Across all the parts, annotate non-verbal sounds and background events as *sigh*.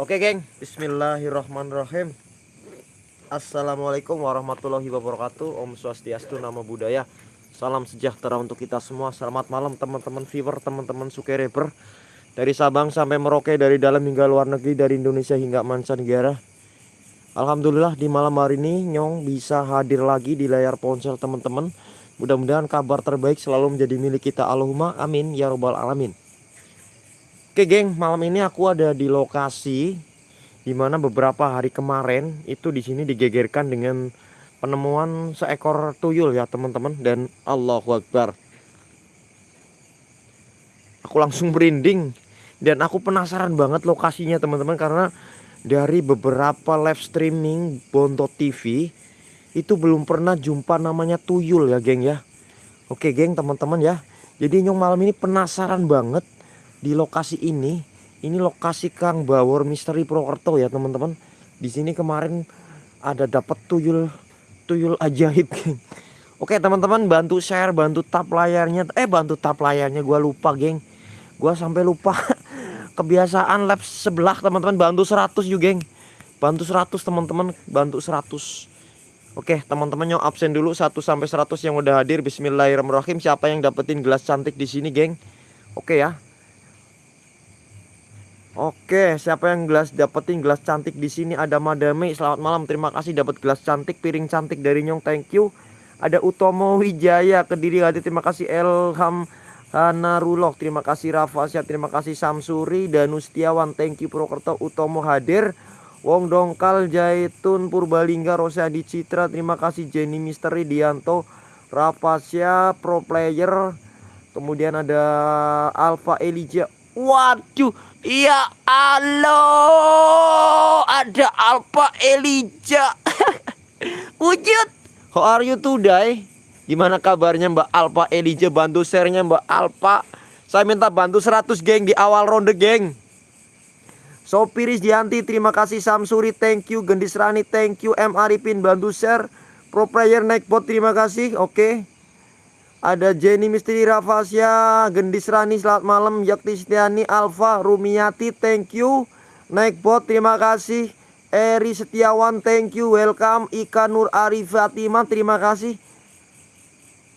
Oke geng, bismillahirrahmanirrahim. Assalamualaikum warahmatullahi wabarakatuh. Om Swastiastu, Namo Buddhaya. Salam sejahtera untuk kita semua. Selamat malam teman-teman viewer, teman-teman sukereber Dari Sabang sampai Merauke Dari dalam hingga luar negeri, dari Indonesia hingga mancanegara. Alhamdulillah di malam hari ini Nyong bisa hadir lagi di layar ponsel teman-teman. Mudah-mudahan kabar terbaik selalu menjadi milik kita. Allahumma amin ya robbal alamin Oke geng, malam ini aku ada di lokasi di mana beberapa hari kemarin itu di sini digegerkan dengan penemuan seekor tuyul ya teman-teman dan Allahu Akbar. Aku langsung merinding dan aku penasaran banget lokasinya teman-teman karena dari beberapa live streaming Bonto TV itu belum pernah jumpa namanya tuyul ya geng ya. Oke geng teman-teman ya. Jadi nyong malam ini penasaran banget di lokasi ini ini lokasi Kang Bawor Misteri Purwokerto ya teman-teman. Di sini kemarin ada dapat tuyul tuyul ajaib geng. Oke teman-teman bantu share bantu tap layarnya. Eh bantu tap layarnya gua lupa geng. Gua sampai lupa. *laughs* Kebiasaan lab sebelah teman-teman bantu 100 yuk geng. Bantu 100 teman-teman bantu 100 Oke teman-teman yang absen dulu 1 sampai 100 yang udah hadir. Bismillahirrahmanirrahim. Siapa yang dapetin gelas cantik di sini geng? Oke ya Oke, siapa yang gelas dapetin gelas cantik di sini ada Madame. Selamat malam. Terima kasih dapat gelas cantik, piring cantik dari Nyong. Thank you. Ada Utomo Wijaya Kediri hadir. Terima kasih Elham Hanarulok. Terima kasih Rafasya. Terima kasih Samsuri dan Ustiawan. Thank you Purwokerto Utomo hadir. Wong Dongkal Jaitun Purbalingga Rosadi Citra. Terima kasih Jenny Misteri Dianto Rafasya Pro Player. Kemudian ada Alpha Elijah. Waduh Ya Allah, ada Alpha Elijah. *laughs* Wujud. How are you today? Gimana kabarnya Mbak Alpha Elijah? Bantu share-nya Mbak Alpha. Saya minta bantu 100 geng di awal ronde geng. Sopiris Dianti, terima kasih Samsuri, thank you. Gendis Rani, thank you. M Arifin, bantu share. Pro player naik bot, terima kasih. Oke. Okay. Ada Jenny Misteri Rafasya, Gendis Rani, selamat malam. Yakti Setiani, Alfa, Rumiati, thank you. Naik bot, terima kasih. Eri Setiawan, thank you. Welcome. Ika Nur Arif Fatima, terima kasih.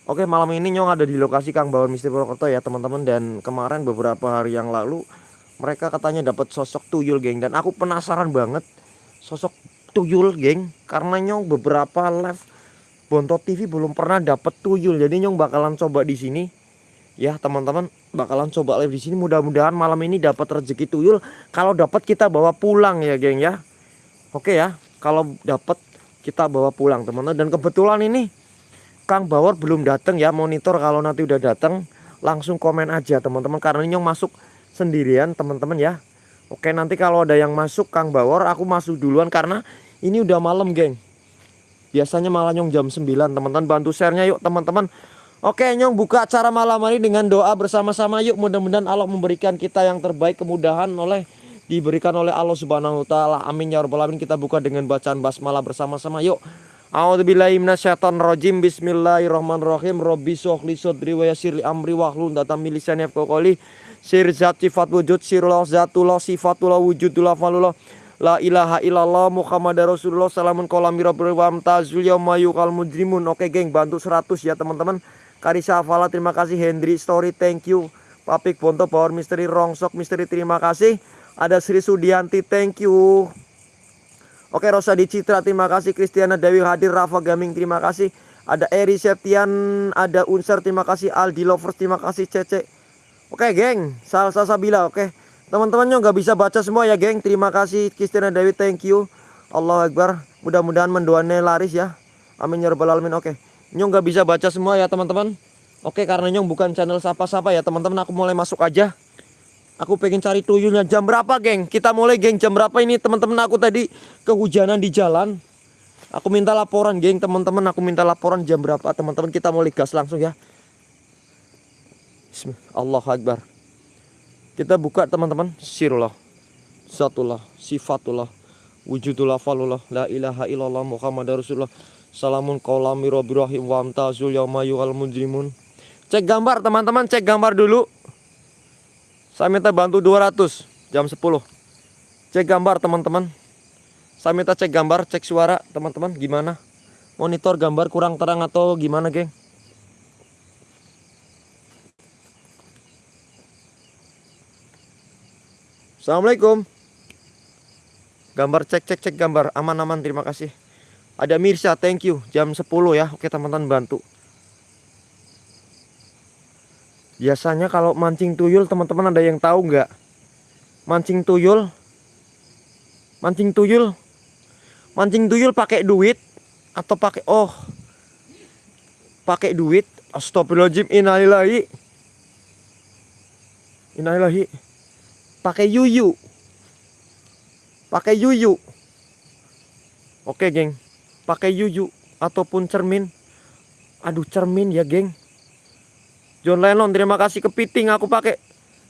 Oke, malam ini Nyong ada di lokasi Kang Bawon Misteri Purwokerto ya teman-teman. Dan kemarin beberapa hari yang lalu, mereka katanya dapat sosok tuyul geng. Dan aku penasaran banget sosok tuyul geng. Karena Nyong beberapa live Bontot TV belum pernah dapat tuyul. Jadi Nyong bakalan coba di sini. Ya, teman-teman, bakalan coba live di sini. Mudah-mudahan malam ini dapat rezeki tuyul. Kalau dapat kita bawa pulang ya, geng ya. Oke ya. Kalau dapat kita bawa pulang, teman-teman. Dan kebetulan ini Kang Bawor belum datang ya. Monitor kalau nanti udah datang langsung komen aja, teman-teman. Karena Nyong masuk sendirian, teman-teman ya. Oke, nanti kalau ada yang masuk Kang Bawor, aku masuk duluan karena ini udah malam, geng. Biasanya malah nyong jam 9 teman-teman bantu sharenya yuk teman-teman Oke nyong buka acara malam hari dengan doa bersama-sama yuk mudah-mudahan Allah memberikan kita yang terbaik kemudahan oleh diberikan oleh Allah Subhanahu wa taala. Amin ya rabbal alamin. Kita buka dengan bacaan basmalah bersama-sama yuk. A'udzubillahi minasyaitonirrajim. Bismillahirrahmanirrahim. Robbi sholli sadri wa yassir amri wahlul 'uqdatam min lisani yafqahu Sir zat sifat wujud sirullah zatullah sifatullah wujudullah falullah La ilaha illallah Muhammad Rasulullah Salamun kolami rabbil wamtazul yaumayukal mujrimun. Oke geng bantu 100 ya teman-teman. Karisa Afala terima kasih. Hendri Story thank you. Papik Bonto Power Misteri Rongsok Misteri terima kasih. Ada Sri Sudianti thank you. Oke Rosa Citra terima kasih. Kristiana Dewi hadir Rafa Gaming terima kasih. Ada Eri Septian Ada Unser terima kasih. Aldi Lovers terima kasih. Cece. Oke geng Salsa Sabila oke Teman-teman nggak bisa baca semua ya geng. Terima kasih Kristina Dewi, thank you. Allah Akbar. Mudah-mudahan mendoannya laris ya. Amin ya rabbal alamin. Oke. Nyong nggak bisa baca semua ya teman-teman. Oke karena Nyong bukan channel sapa-sapa ya teman-teman. Aku mulai masuk aja. Aku pengen cari tuyulnya jam berapa geng? Kita mulai geng jam berapa ini teman-teman aku tadi kehujanan di jalan. Aku minta laporan geng teman-teman. Aku minta laporan jam berapa teman-teman. Kita mulai gas langsung ya. Bismillah. Allah Akbar. Kita buka teman-teman Sirullah Zatullah Sifatullah Wujudullah Falullah La ilaha illallah Muhammad Rasulullah Salamun qawlami rahim Wa amtazul yawmayu al mujrimun Cek gambar teman-teman Cek gambar dulu Saya minta bantu 200 Jam 10 Cek gambar teman-teman. Saya minta cek gambar, cek suara teman-teman gimana? Monitor gambar kurang terang atau gimana, geng? Assalamualaikum. Gambar cek cek cek gambar aman-aman terima kasih. Ada Mirsa, thank you. Jam 10 ya. Oke, teman-teman bantu. Biasanya kalau mancing tuyul teman-teman ada yang tahu nggak? Mancing tuyul Mancing tuyul Mancing tuyul pakai duit atau pakai oh pakai duit astagfirullahaladzim innalillahi innalillahi pakai yuyu. Pakai yuyu. Oke geng. Pakai yuyu ataupun cermin. Aduh cermin ya geng. John Lennon terima kasih kepiting. Aku pakai.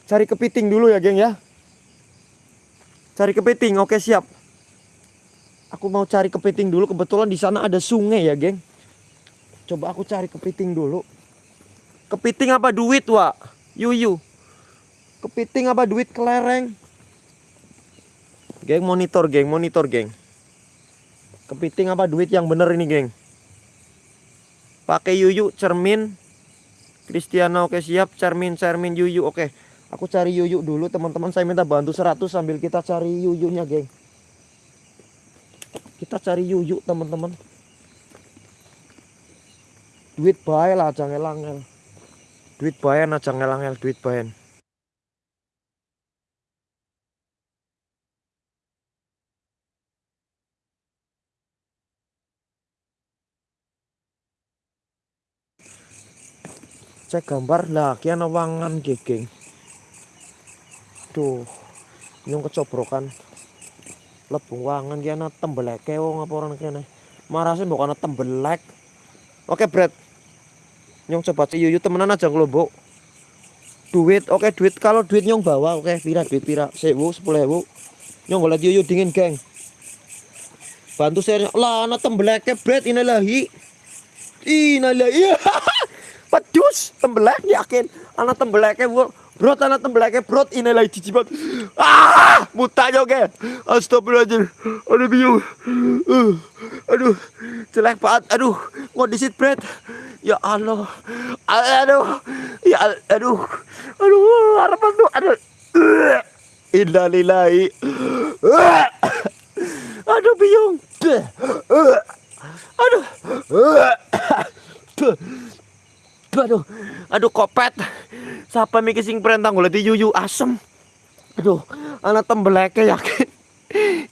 Cari kepiting dulu ya geng ya. Cari kepiting. Oke siap. Aku mau cari kepiting dulu. Kebetulan di sana ada sungai ya, geng. Coba aku cari kepiting dulu. Kepiting apa? Duit, Wak? Yuyu. Kepiting apa duit kelereng? Geng monitor, geng, monitor, geng. Kepiting apa duit yang bener ini, geng? Pakai yuyu, cermin. Kristiano oke siap, cermin, cermin, yuyu oke. Aku cari yuyu dulu, teman-teman. Saya minta bantu 100 sambil kita cari yuyunya, geng. Kita cari yuyuk teman-teman. Duit bae lah jangan langel. Duit bayan aja ngelangel duit bayan. Cek gambar. Lah kian wangan gegeng tuh nyung kecobrokan. Lebung wangan ki ana tembeleke wong apa orang kene marase mbok ana tembelek. Oke bread nyong coba yuyu temenan aja ngelombok duit oke duit. Kalau duit nyong bawa oke pira duit pira. Sewu sepuluh ewu. Nyong golek yuyu dingin geng. Bantu saya lah ana tembeleke bread inalahi inalahi *laughs* pedus tembelek yakin ana tembeleke bu Bro tanah tembelake bro ini lagi cicipat. Ah, muta oke. Astagfirullahaladzim. Aduh bingung. Uh, aduh, jelek banget. Aduh, ngodisit bread. Ya Allah. Aduh. Ya aduh. Aduh, harapan tuh. Aduh. Innalillahi. Aduh bingung. Aduh. Aduh. Aduh kopet. Siapa mikir sing perintah golek yuyu asem. Aduh, anak tembeleke yakin.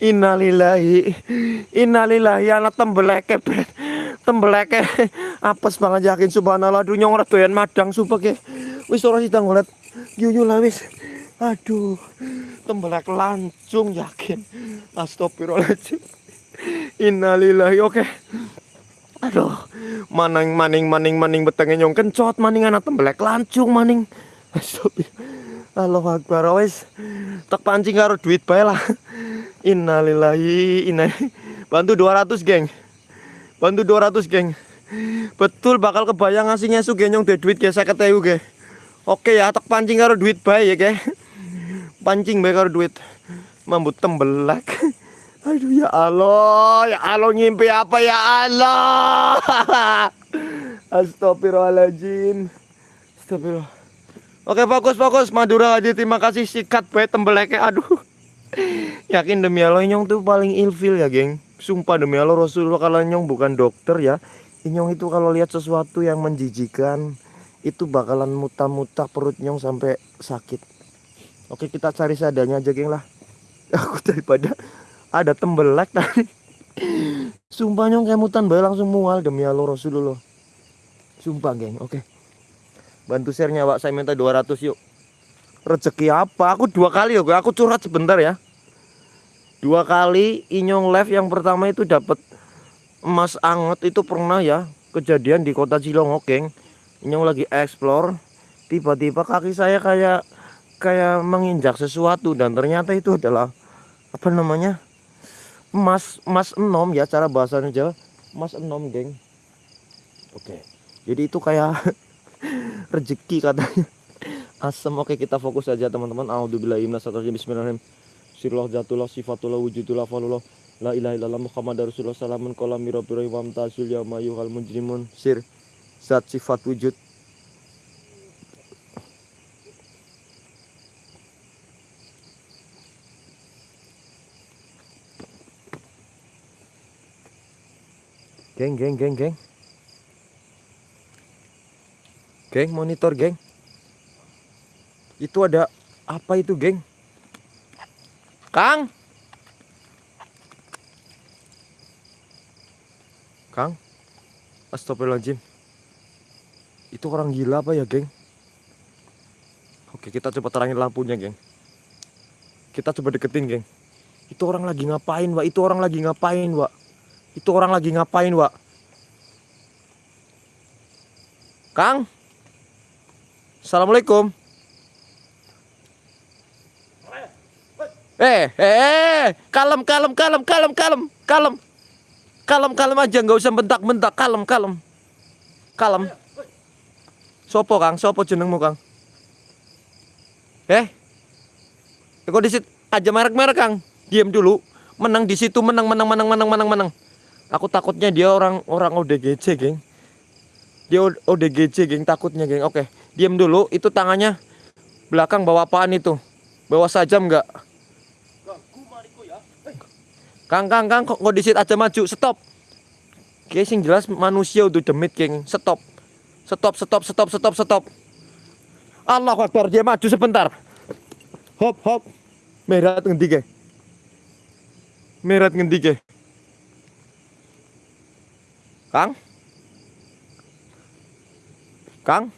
Innalillahi. Innalillahi anak tembeleke bet. Tembeleke apes banget yakin subhanallah dunya ora doyan madang sumpah ke. Wis ora sida golek yuyu lah wis. Aduh, tembelek lancung yakin. Astagfirullahaladzim. Innalillahi oke. Okay. Aduh, maning maning maning maning betenge nyong kencot maning anak tembelek lancung maning. *laughs* Allah Akbar wes tak pancing karo duit bae lah. *laughs* Innalillahi inna bantu 200 geng. Bantu 200 geng. Betul bakal kebayang ngasih ngesu genyong de duit ge 50.000 ge. Oke ya tak pancing karo duit bae ya ge. *laughs* Pancing bae karo duit. Mambut tembelak. Aduh ya Allah, ya Allah ngimpi apa ya Allah. *laughs* Astagfirullahaladzim. Astagfirullah. Oke fokus fokus Madura aja terima kasih sikat bae tembeleke aduh. *laughs* Yakin demi Allah nyong tuh paling ilfil ya geng. Sumpah demi Allah Rasulullah kalau nyong bukan dokter ya. Nyong itu kalau lihat sesuatu yang menjijikan itu bakalan muta-muta perut nyong sampai sakit. Oke kita cari seadanya aja geng lah. *laughs* Aku daripada ada tembelek tadi. Sumpah nyong kayak mutan bae langsung mual demi Allah Rasulullah. Sumpah geng. Oke. Bantu share-nya, Pak. Saya minta 200 yuk. Rezeki apa? Aku dua kali yuk. Aku curhat sebentar ya. Dua kali Inyong live yang pertama itu dapat emas anget itu pernah ya kejadian di kota Cilongok, geng. Inyong lagi explore, tiba-tiba kaki saya kayak kayak menginjak sesuatu dan ternyata itu adalah apa namanya? Emas emas enom ya cara bahasanya Jawa. Emas enom, geng. Oke. Jadi itu kayak *laughs* rezeki katanya. Asam oke kita fokus saja teman-teman. Bismillahirrahmanirrahim. Sirullah zatullah sifatullah wujudullah falullah la ilaha illallah muhammad rasulullah. Salamun kolam mirabirah wa yuhal mujrimun. Sir zat sifat wujud Geng, geng, geng, geng. Geng, monitor, geng. Itu ada apa itu, geng? Kang. Kang. Astagfirullahaladzim. Itu orang gila apa ya, geng? Oke, kita coba terangin lampunya, geng. Kita coba deketin, geng. Itu orang lagi ngapain, Wak? Itu orang lagi ngapain, Wak? Itu orang lagi ngapain, Wak? Kang? Assalamualaikum. Eh, eh, eh, kalem, kalem, kalem, kalem, kalem, kalem, kalem, kalem aja, nggak usah bentak-bentak, kalem, kalem, kalem. Sopo kang, sopo jenengmu kang? Eh, kok disit aja merek-merek kang? Diam dulu, menang di situ, menang, menang, menang, menang, menang, menang. Aku takutnya dia orang orang ODGJ, geng. Dia ODGJ, geng, takutnya, geng. Oke, diam dulu. Itu tangannya belakang bawa apaan itu? Bawa sajam nggak? Kang, kang, kang, kok disit aja maju? Stop. Oke, sing jelas manusia udah demit, geng. Stop. Stop, stop, stop, stop, stop. Allah Akbar, dia maju sebentar. Hop, hop. Merah ngendi, geng? Merah ngendi, geng? Kang? Kang?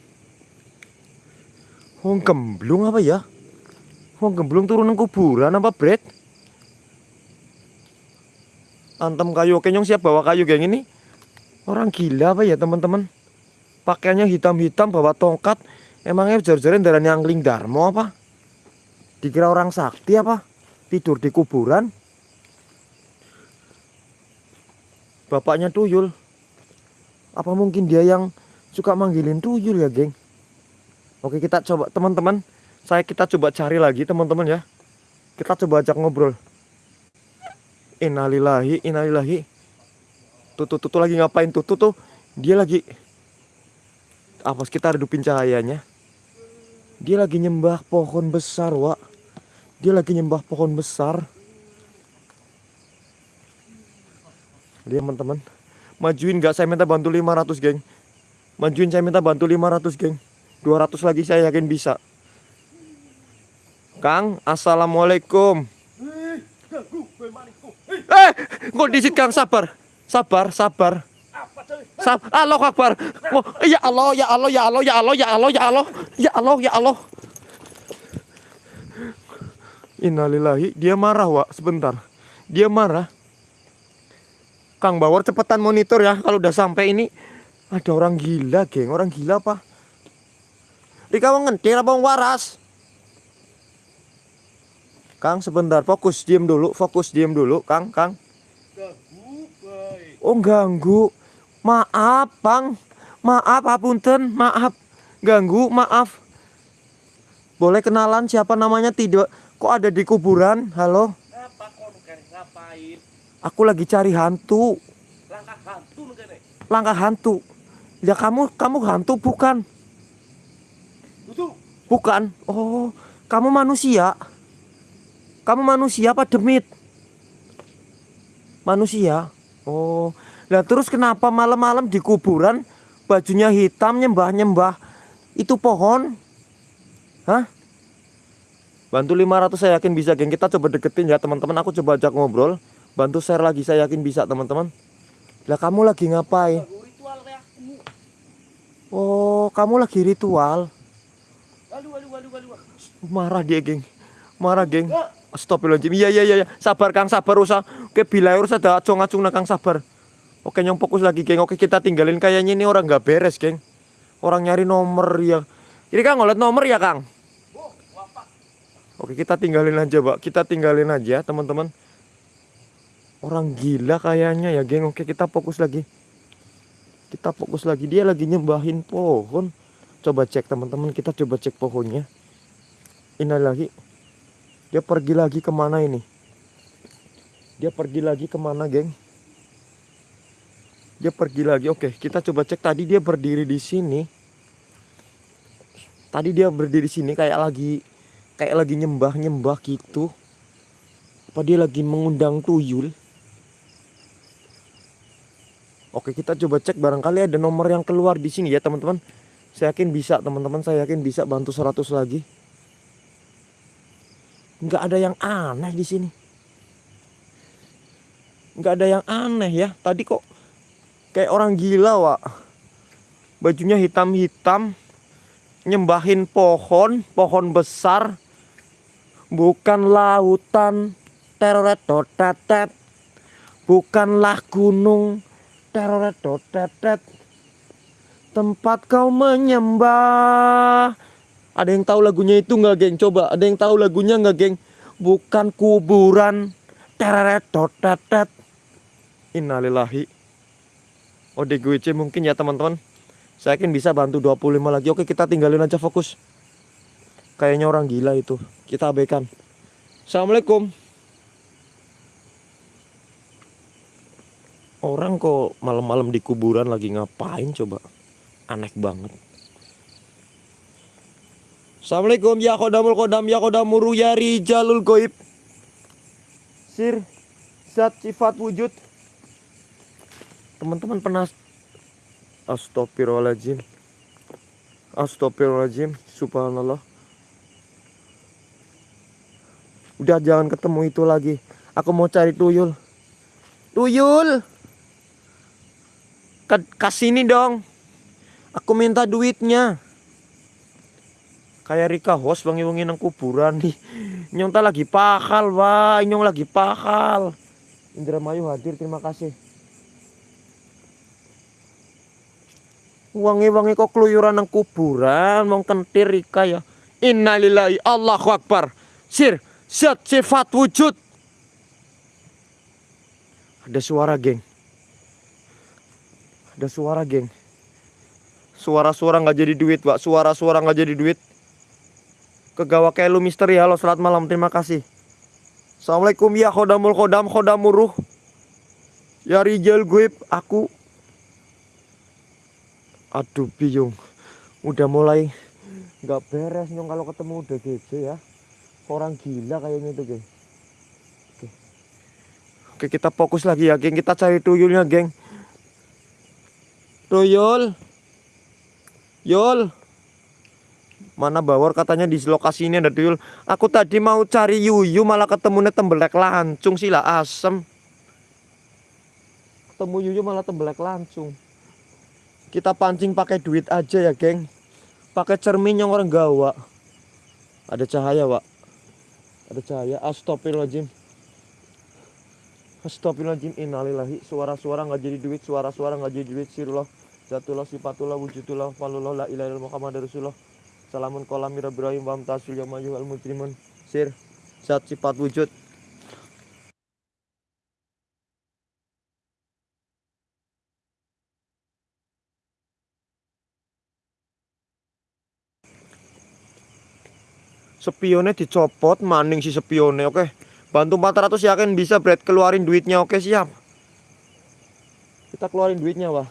Wong gemblung apa ya? Wong gemblung turun nang kuburan apa, Bret? Antem kayu kenyong siap bawa kayu geng ini? Orang gila apa ya, teman-teman? Pakaiannya hitam-hitam bawa tongkat. Emangnya jar-jaran darah angling darmo apa? Dikira orang sakti apa? Tidur di kuburan? Bapaknya tuyul. Apa mungkin dia yang suka manggilin tuyul ya, geng? Oke, kita coba teman-teman. Saya kita coba cari lagi, teman-teman ya. Kita coba ajak ngobrol. Innalillahi, innalillahi. Tuh, tuh lagi ngapain tuh, tuh. Dia lagi apa kita redupin cahayanya. Dia lagi nyembah pohon besar, Wak. Dia lagi nyembah pohon besar. Lihat teman-teman. Majuin gak saya minta bantu 500 geng. Majuin saya minta bantu 500 geng. 200 lagi saya yakin bisa. Kang Assalamualaikum. Eh kok disit Kang? Sabar. Sabar sabar. Sab Allah Akbar. Oh, Ya Allah ya Allah ya Allah ya Allah ya Allah ya Allah ya Allah ya Allah. Innalillahi dia marah Wak. Sebentar. Dia marah Kang Bawor cepetan monitor ya kalau udah sampai ini. Ada orang gila geng. Orang gila apa? Rika mau ngentir apa waras? Kang sebentar. Fokus diem dulu fokus diem dulu Kang Kang. Oh ganggu. Maaf Bang. Maaf apunten. Maaf. Ganggu maaf. Boleh kenalan siapa namanya? Tidak. Kok ada di kuburan? Halo Aku lagi cari hantu. Langkah hantu Langkah hantu. Ya kamu kamu hantu bukan? Bukan. Oh, kamu manusia. Kamu manusia apa demit? Manusia. Oh. Lah terus kenapa malam-malam di kuburan bajunya hitam nyembah-nyembah itu pohon? Hah? Bantu 500 saya yakin bisa, geng. Kita coba deketin ya, teman-teman. Aku coba ajak ngobrol. Bantu share lagi, saya yakin bisa teman-teman. Lah kamu lagi ngapain? Oh, kamu lagi ritual. Marah dia, geng. Marah, geng. Astagfirullahaladzim. Iya, iya, iya. Sabar, Kang. Sabar, usah. Oke, bila urus ada acung-acung Kang. Sabar. Oke, nyong fokus lagi, geng. Oke, kita tinggalin. Kayaknya ini orang nggak beres, geng. Orang nyari nomor ya. Ini Kang, ngeliat nomor ya, Kang? Oke, kita tinggalin aja, Pak. Kita tinggalin aja, teman-teman. Orang gila kayaknya ya geng Oke kita fokus lagi Kita fokus lagi Dia lagi nyembahin pohon Coba cek teman-teman Kita coba cek pohonnya Ini lagi Dia pergi lagi ke mana ini? Dia pergi lagi ke mana, geng? Dia pergi lagi. Oke, kita coba cek. Tadi dia berdiri di sini. Tadi dia berdiri di sini kayak lagi kayak lagi nyembah-nyembah gitu. Apa dia lagi mengundang tuyul? Oke, kita coba cek barangkali ada nomor yang keluar di sini ya, teman-teman. Saya yakin bisa, teman-teman. Saya yakin bisa bantu 100 lagi. Nggak ada yang aneh di sini. Nggak ada yang aneh ya. Tadi kok kayak orang gila wa bajunya hitam-hitam nyembahin pohon pohon besar. Bukan lautan. Teroret tetet. Bukanlah gunung teroret tempat kau menyembah ada yang tahu lagunya itu nggak geng? Coba ada yang tahu lagunya nggak geng? Bukan kuburan. Tereret tetet. Innalillahi. ODGWC mungkin ya teman-teman. Saya yakin bisa bantu 25 lagi. Oke kita tinggalin aja fokus. Kayaknya orang gila itu. Kita abaikan. Assalamualaikum. Orang kok malam-malam di kuburan lagi ngapain coba? Aneh banget. Assalamualaikum ya kodamul kodam ya kodamuru ya rijalul goib. Sir Zat sifat wujud. Teman-teman pernah Astagfirullahaladzim. Astagfirullahaladzim Subhanallah. Udah jangan ketemu itu lagi. Aku mau cari tuyul. Tuyul Kasih ini dong. Aku minta duitnya. Kayak Rika host wangi wangi nang kuburan nih. Nyong tak lagi pakal wah nyong lagi pakal Indramayu hadir terima kasih. Wangi-wangi kok keluyuran nang kuburan mau kentir Rika ya. Innalillahi Allahu Akbar. Sir sifat wujud. Ada suara geng ada suara geng. Suara-suara nggak jadi duit pak. Suara-suara nggak jadi duit. Kegawa Kelu Misteri. Halo selamat malam. Terima kasih. Assalamualaikum. Ya khodamul khodam khodamuruh Ya Rijal gue aku. Aduh biung Udah mulai nggak beres nyong kalau ketemu udah gede ya. Orang gila kayaknya itu geng. Oke kita fokus lagi ya geng. Kita cari tuyulnya geng Tuyul Yul Mana bawor katanya di lokasi ini ada tuyul. Aku tadi mau cari yuyu malah ketemu tembelek lancung sila asem. Ketemu yuyu malah tembelek lancung. Kita pancing pakai duit aja ya, geng. Pakai cermin yang orang gawa. Ada cahaya, Pak. Ada cahaya. Astagfirullahaladzim. Astagfirullahaladzim. Innalillahi. Suara-suara nggak jadi duit. Suara-suara nggak jadi duit. Sirullah. Zatullah sifatullah wujudullah falullah la ilaha Muhammad Rasulullah. Salamun kolam Ibrahim wa amtasul yamayu al mujrimun sir zat sifat wujud Spionnya dicopot maning si spionnya oke bantu 400 yakin bisa Brad keluarin duitnya oke siap kita keluarin duitnya wah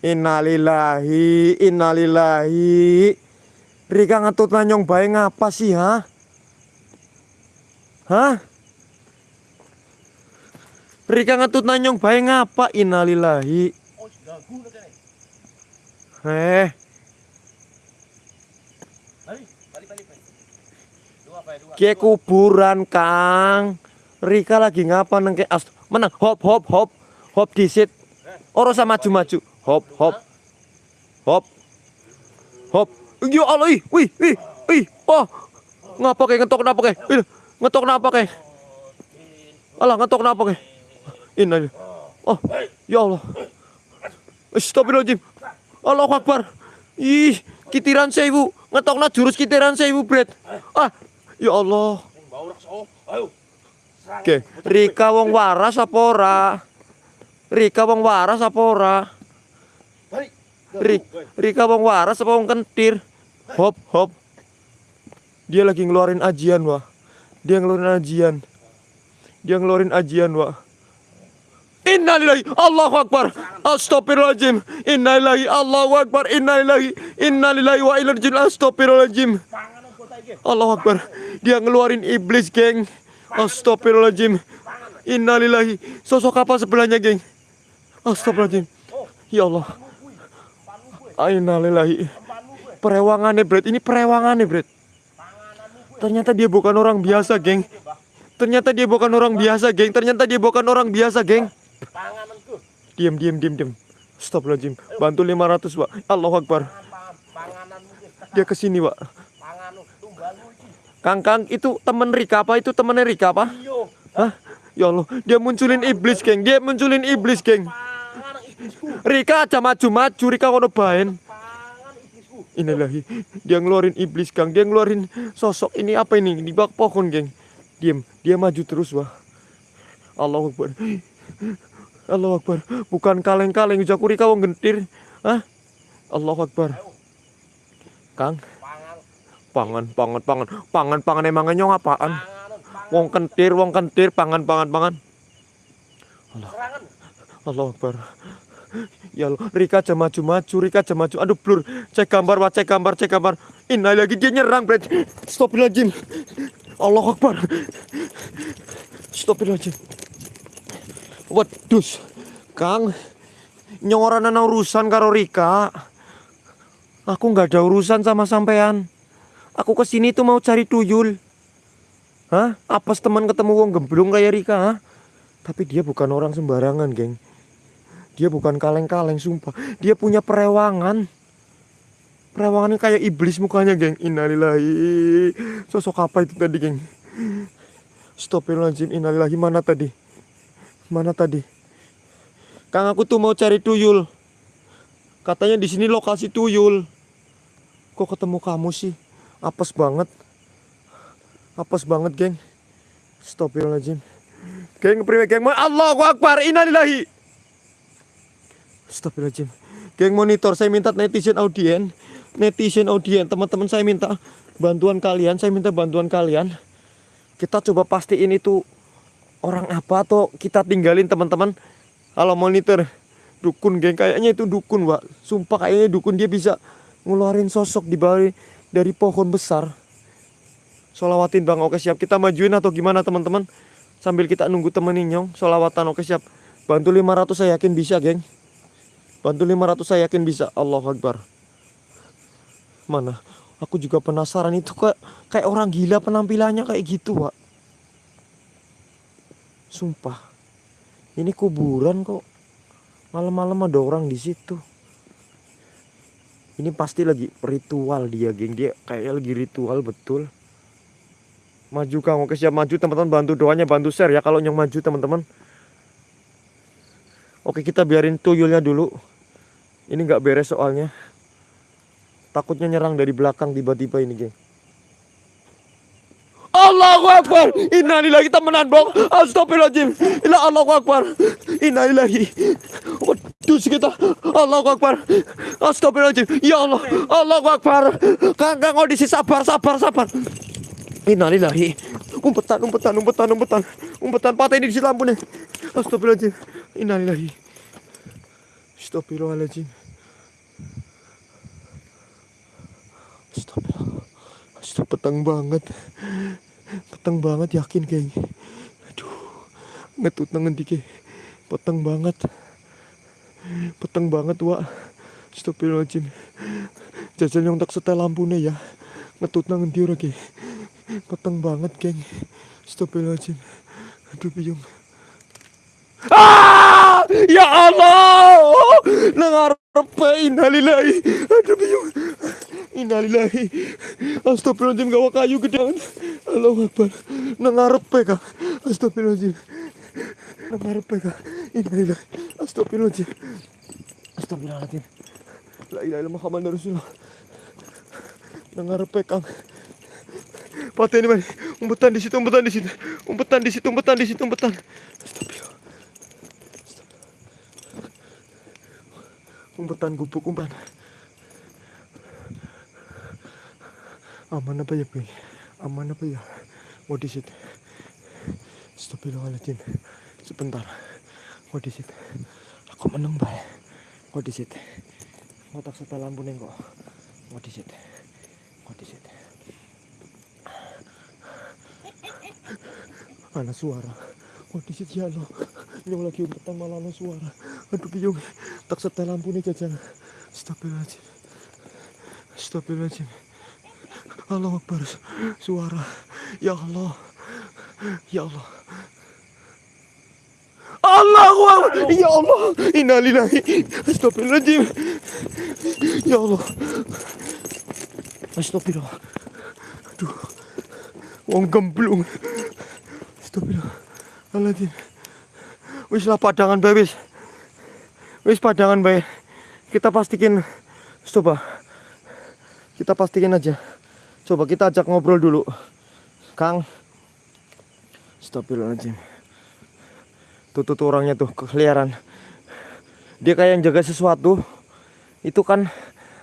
Innalillahi, innalillahi. Rika ngetut nanyong bae ngapa sih, ha? Hah? Rika ngetut nanyong bae ngapa? Innalillahi. Eh. Kie kuburan, Kang. Rika lagi ngapa nengke as menang. Hop hop hop. Hop disit. Ora sama maju-maju. Hop hop. Hop. Hop. Ya Allah ih wih wih wih. Oh ngapa kayak ngetok kenapa kayak ngetok kenapa kayak Allah ngetok kenapa kayak ini oh ya Allah. Astagfirullahaladzim Allah Akbar ih kitiran saya ibu ngetok na jurus kitiran saya ibu bread ah ya Allah Oke, Rika wong waras apa ora? Rika wong waras apa ora? Rik, Rika wong waras apa wong kentir? Hop, hop. Dia lagi ngeluarin ajian, wah. Dia ngeluarin ajian. Dia ngeluarin ajian, wah. Innalillahi Allahu Akbar. Astagfirullahaladzim Innalillahi Allahu Akbar. Innalillahi Innalillahi wa raji'un. Astagfirullahaladzim Allahu Akbar. Dia ngeluarin iblis geng. Astagfirullahaladzim Innalillahi Sosok apa sebelahnya geng? Astagfirullahaladzim Ya Allah. Innalillahi Perewangannya Bret Ini perewangannya Bret Ternyata dia bukan orang biasa geng. Ternyata dia bukan orang biasa geng. Ternyata dia bukan orang biasa geng Pangananku. Diam, diam, diam, diam. Astagfirullahaladzim. Bantu 500, Pak. Allahu Akbar. Dia ke sini, Pak. Kang, Kang, itu temen Rika apa? Itu temennya Rika apa? Hah? Ya Allah, dia munculin iblis, geng. Dia munculin iblis, geng. Rika aja maju-maju, Rika kono baen. Iblisku. Inilahi, dia ngeluarin iblis, Kang. Dia ngeluarin sosok ini apa ini? Di bawah pohon, geng. Diam, dia maju terus, Wah. Allahu Akbar. Allahu Akbar. Bukan kaleng-kaleng, Jaku Rika wong gentir. Hah? Allahu Akbar. Kang, Pangan. pangan, pangan, pangan. Pangan, pangan emang nyong apaan? Wong kentir, wong kentir, pangan, pangan, pangan. Serangan. Allahu Akbar. Ya Allah, Rika aja maju-maju, Rika aja maju. Aduh, blur. Cek gambar, wah, cek gambar, cek gambar. Ini lagi dia nyerang, Bret. Stopilajim. Allahu Akbar. Stopilajim. Waduh, Kang. Nyoran ana urusan karo Rika. Aku nggak ada urusan sama sampean. Aku ke sini tuh mau cari tuyul. Hah? Apes teman ketemu wong gemblung kayak Rika, hah? Tapi dia bukan orang sembarangan, geng. Dia bukan kaleng-kaleng, sumpah. Dia punya perewangan. Perewangannya kayak iblis mukanya, geng. Innalillahi. Sosok apa itu tadi, geng? Astagfirullahaladzim, innalillahi. Mana tadi? Mana tadi? Kang, aku tuh mau cari tuyul. Katanya di sini lokasi tuyul. Kok ketemu kamu sih? Apes banget. Apes banget, geng. Astagfirullahaladzim. Geng, priwe geng. Allahu Akbar, innalillahi. Astagfirullahaladzim. Geng monitor, saya minta netizen audien. Netizen audien, teman-teman saya minta bantuan kalian. Saya minta bantuan kalian. Kita coba pastiin itu orang apa atau kita tinggalin teman-teman. Kalau monitor dukun geng kayaknya itu dukun, Pak. Sumpah kayaknya dukun dia bisa ngeluarin sosok di bawah dari pohon besar. Solawatin Bang, oke siap. Kita majuin atau gimana teman-teman? Sambil kita nunggu temen Nyong, solawatan oke siap. Bantu 500 saya yakin bisa, geng. Bantu 500 saya yakin bisa. Allah Akbar. Mana? Aku juga penasaran itu kayak kayak orang gila penampilannya kayak gitu, Pak. Sumpah. Ini kuburan kok. Malam-malam ada orang di situ. Ini pasti lagi ritual dia, geng. Dia kayaknya lagi ritual betul. Maju Kang, oke siap maju teman-teman bantu doanya, bantu share ya kalau yang maju teman-teman. Oke kita biarin tuyulnya dulu. Ini nggak beres soalnya. Takutnya nyerang dari belakang tiba-tiba ini, geng. Allahu Akbar. Innalillahi kita menan, Bang. Astagfirullahaladzim. Ila Allahu Akbar. Innalillahi. Waduh kita. Allahu Akbar. Astagfirullahaladzim. Ya Allah. Allahu Akbar. Kang, audisi sabar, sabar, sabar. Innalillahi. Umpetan, umpetan, umpetan, umpetan. Umpetan patah ini di situ lampunya. Astagfirullahaladzim. Innalillahi. Astagfirullahaladzim. Astagfirullah. Astagfirullah. Petang banget. Petang banget yakin kayaknya. Aduh. Ngetut nangen dike. Petang banget. Petang banget, Wak. Astagfirullahaladzim. Jajal yang tak setel lampunya ya. Ngetut nangen dia lagi. Petang banget, geng. Astagfirullahaladzim. Aduh, bingung. Ah! Ya Allah! Nangarepe innalillahi. Aduh bingung. Innalillahi. Astagfirullahaladzim gawa kayu gede. Allahu Akbar. Nangarepe kah? Astagfirullahaladzim. Nangarepe kah? Innalillahi. Astagfirullahaladzim. Astagfirullahaladzim. La ilaha illallah Muhammad Rasulullah. Nangarepe kang. Ini man. Umpetan di situ, umpetan di situ. Umpetan di situ, umpetan di situ, umpetan. Umpetan gubuk umpan. Aman apa ya, Bang? Aman apa ya? What is it? Astagfirullahaladzim. Sebentar. What is it? Aku menang, Bay. What is it? Ngotak setel lampu nih kok. What is it? What is it? Suara. It ya Allah? Ini lagi umpetan malah suara. Aduh bingung. Tak setel lampu nih jajang. Astagfirullahaladzim. Astagfirullahaladzim. Allah Akbar. Suara. Ya Allah. Ya Allah. Allahu Akbar. Ya Allah. Innalillahi. Astagfirullahaladzim. Ya Allah. Astagfirullah. Aduh. Wong gemblung. Astagfirullahaladzim. Wis lah padangan bae wis. Wis padangan bae. Kita pastikan. Coba. Kita pastikan aja. Coba kita ajak ngobrol dulu. Kang. Astagfirullahaladzim. Tuh, tuh, tuh orangnya tuh kekeliaran. Dia kayak yang jaga sesuatu. Itu kan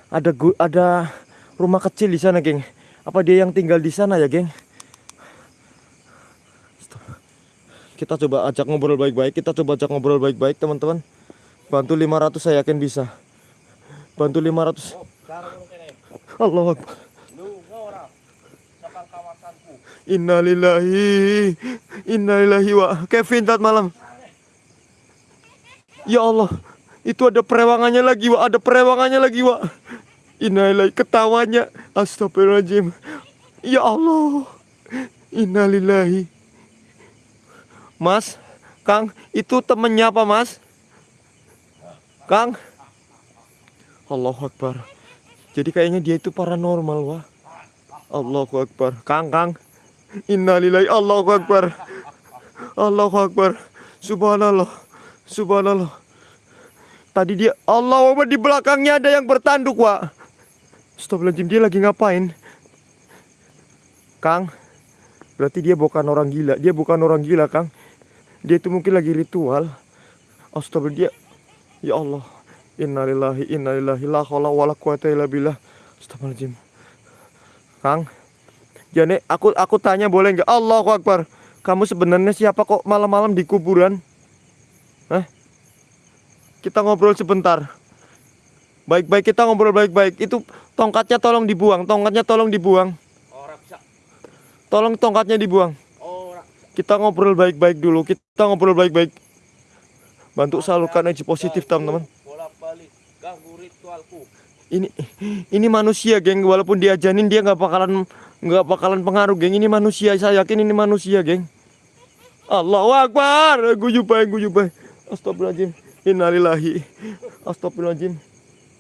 ada ada rumah kecil di sana, geng. Apa dia yang tinggal di sana ya, geng? Stop. Kita coba ajak ngobrol baik-baik. Kita coba ajak ngobrol baik-baik, teman-teman. Bantu 500 saya yakin bisa. Bantu 500. Oh, cara ngono kene. Allah. Innalillahi Innalillahi wa Kevin tat malam Ya Allah Itu ada perewangannya lagi wa Ada perewangannya lagi wa Innalillahi Ketawanya Astagfirullahaladzim Ya Allah Innalillahi Mas Kang Itu temennya apa mas? Kang? Allahu Akbar. Jadi kayaknya dia itu paranormal wah. Allahu Akbar. Kang Kang. Innalillahi Allahu Akbar. Allahu Akbar. Subhanallah. Subhanallah. Tadi dia Allah Akbar di belakangnya ada yang bertanduk Wak Astagfirullahaladzim dia lagi ngapain? Kang Berarti dia bukan orang gila. Dia bukan orang gila Kang Dia itu mungkin lagi ritual Astagfirullah dia Ya Allah Innalillahi innalillahi la haula wala quwata illa billah Astagfirullahaladzim Kang Jane, aku aku tanya boleh nggak? Allahu Akbar. Kamu sebenarnya siapa kok malam-malam di kuburan? Hah? Kita ngobrol sebentar. Baik-baik kita ngobrol baik-baik. Itu tongkatnya tolong dibuang, tongkatnya tolong dibuang. Tolong tongkatnya dibuang. Kita ngobrol baik-baik dulu. Kita ngobrol baik-baik. Bantu salurkan energi positif, teman-teman. Ini ini manusia, geng. Walaupun diajanin dia nggak bakalan nggak bakalan pengaruh, geng. Ini manusia. Saya yakin ini manusia, geng. Allahu Akbar. Guyubai, guyubai. Astagfirullahaladzim. Innalillahi. Astagfirullahaladzim.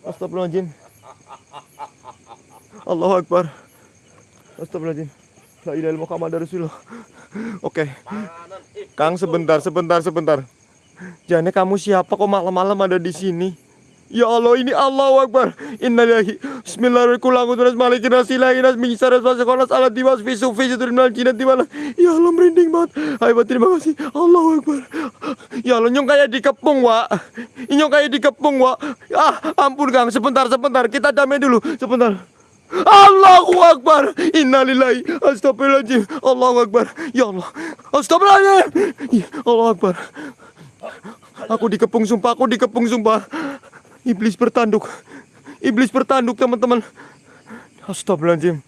Astagfirullahaladzim. Allahu Akbar. Astagfirullahaladzim. La ilaha illallah Muhammad Rasulullah. Oke. Eh Kang sebentar, sebentar, sebentar. Jane kamu siapa kok malam-malam ada di sini? Ya Allah ini Allahu Akbar. Innalillahi. Bismillahirrahmanirrahim. Ya Allah merinding banget. Hai terima kasih. Allahu Akbar. Ya Allah nyong kayak dikepung, Wak. Nyong kayak dikepung, Wak. Ah, ampun Kang, sebentar, sebentar. Kita damai dulu. Sebentar. Allahu Akbar. Innalillahi. Astagfirullahaladzim. Allahu Akbar. Ya Allah. Astagfirullahaladzim. Ya, Allahu Akbar. Aku dikepung sumpah, aku dikepung sumpah. Iblis bertanduk. Iblis bertanduk, teman-teman. Astagfirullahaladzim.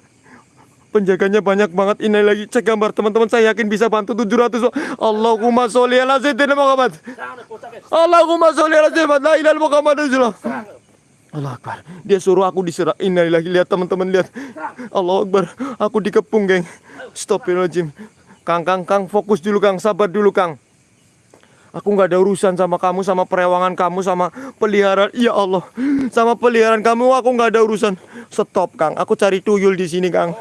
Penjaganya banyak banget. Ini lagi cek gambar teman-teman. Saya yakin bisa bantu 700. Allahumma sholli ala sayyidina Muhammad. Allahumma sholli ala sayyidina Muhammad. Allah Akbar. Dia suruh aku diserang. Innalillahi lihat teman-teman lihat. Allah Akbar. Aku dikepung, geng. Astagfirullahaladzim. Kang, Kang, Kang, fokus dulu, Kang. Sabar dulu, Kang. Aku nggak ada urusan sama kamu, sama perewangan kamu, sama peliharaan. Ya Allah, sama peliharaan kamu aku nggak ada urusan. Stop, Kang. Aku cari tuyul di sini, Kang.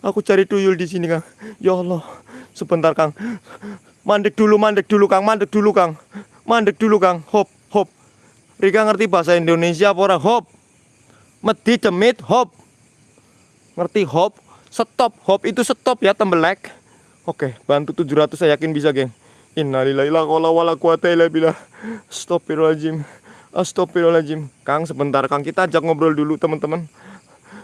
Aku cari tuyul di sini, Kang. Ya Allah, sebentar, Kang. Mandek dulu, mandek dulu, Kang. Mandek dulu, Kang. Mandek dulu, Kang. Hop. Rika ngerti bahasa Indonesia apa ora? Hop. Medi demit, hop. Ngerti hop? Stop, hop itu stop ya, tembelek. Oke, bantu 700 saya yakin bisa, geng. Innalillahi la haula wala quwata illa billah. Astagfirullahaladzim Kang sebentar Kang kita ajak ngobrol dulu teman-teman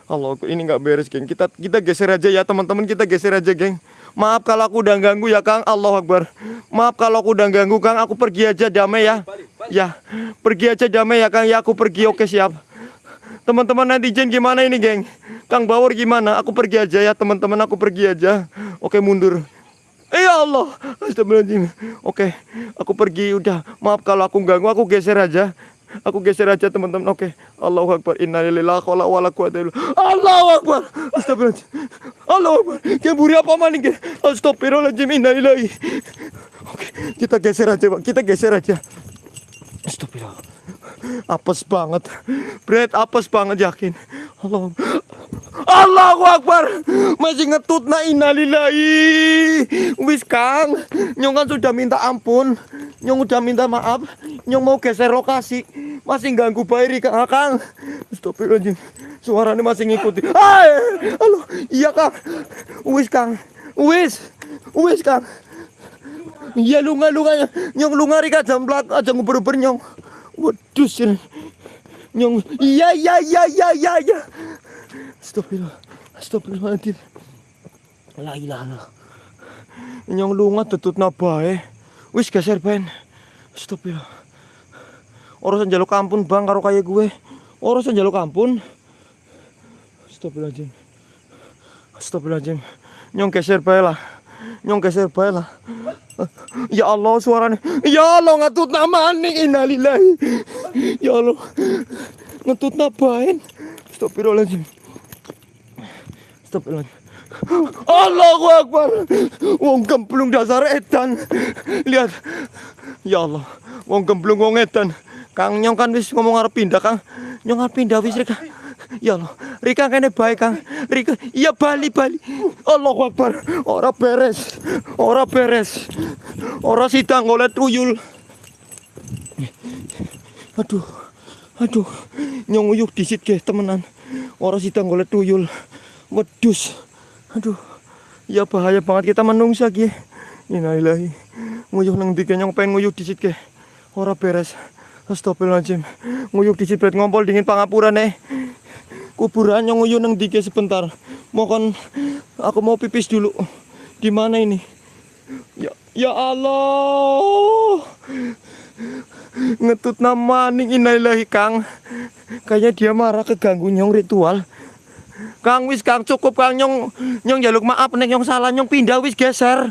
Allah ini nggak beres geng kita kita geser aja ya teman-teman kita geser aja geng Maaf kalau aku udah ganggu ya Kang. Allah Akbar. Maaf kalau aku udah ganggu Kang. Aku pergi aja damai ya. Ya pergi aja damai ya Kang. Ya aku pergi. Oke siap. Teman-teman netizen gimana ini geng? Kang Bawor gimana? Aku pergi aja ya teman-teman. Aku pergi aja. Oke mundur. Ya Allah, astagfirullahaladzim. Oke, aku pergi. Udah. Maaf kalau aku ganggu, aku geser aja. Aku geser aja teman-teman. Oke. Allahu Akbar. Innalillahi wa wala quwata illa Allahu Akbar. Astagfirullahaladzim. Allahu Akbar. Keburi apa maning ke? Astagfirullahaladzim. Innalillahi. Oke, kita geser aja, Pak. Kita geser aja. Astagfirullah. Apes banget. Bread apes banget yakin. Allah. Allahu Akbar. Masih ngetut na innalillahi. Wis Kang, Nyong kan sudah minta ampun. Nyong udah minta maaf. Nyong mau geser lokasi. Masih ganggu Bayri Kang. Kang. Astagfirullahaladzim. Suaranya masih ngikuti. Hai. Halo. Iya Kang. Wis Kang. Wis. Wis Kang. Iya lunga lunga nyong lunga rika jam belak aja nguber-uber nyong. Waduh sih. Nyong iya iya iya iya iya iya. Astagfirullah. Astagfirullahaladzim. La ilaha. Nyong lunga tetut nabae. Wis geser ben. Astagfirullah. Orang jaluk ampun bang karo kaya gue. Orang jaluk ampun. Astagfirullahaladzim. Astagfirullahaladzim. Nyong geser bae lah. Nyong geser bae lah. Ya Allah suaranya. Ya Allah ngatut nama nih innalillahi. Ya Allah. Ngetut nabain. Astagfirullahaladzim. Astagfirullahaladzim. Allahu Akbar. Wong gemblung dasar edan. Lihat. Ya Allah. Wong gemblung wong edan. Kang nyong kan wis ngomong arep pindah Kang. Nyong arep pindah wis Rika. Ya Allah. Rika kene baik Kang. Rika iya bali bali. Allahu Akbar. Ora beres. Ora beres. Ora sidang oleh tuyul. Aduh. Aduh. Nyong uyuh disit ke temenan. Ora sidang oleh tuyul. Wedus. Aduh. Ya bahaya banget kita menungsa ki. Innalillahi. Nguyuh nang dike nyong pengen nguyuh disit ke. Ora beres. Astagfirullahaladzim. Nguyuh disit bet ngompol dingin pangapura nih. Kuburan nyong nguyuh nang dike sebentar. Mohon aku mau pipis dulu. Di mana ini? Ya ya Allah. Ngetut nama ning innalillahi Kang. Kayaknya dia marah keganggu nyong ritual. Kang wis Kang cukup Kang nyong nyong jaluk maaf nek nyong salah nyong pindah wis geser.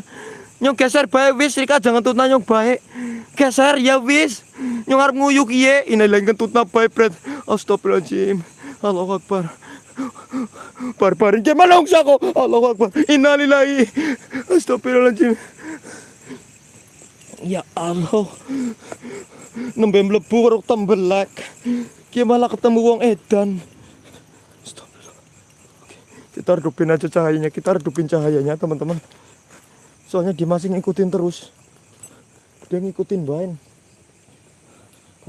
Nyong geser bae wis Rika jangan tutna nyong bae. Geser ya wis. Nyong arep nguyuk iye innalillahi ngentutna bae bret. Astagfirullahaladzim. Allahu Akbar. Barbarin ke manungsa kok. Allahu Akbar. Innalillahi. Astagfirullahaladzim. Ya Allah. Nembe mlebu tembelak. Malah ketemu wong edan. Kita redupin aja cahayanya, kita redupin cahayanya teman-teman. Soalnya dia masih ngikutin terus. Dia ngikutin bain.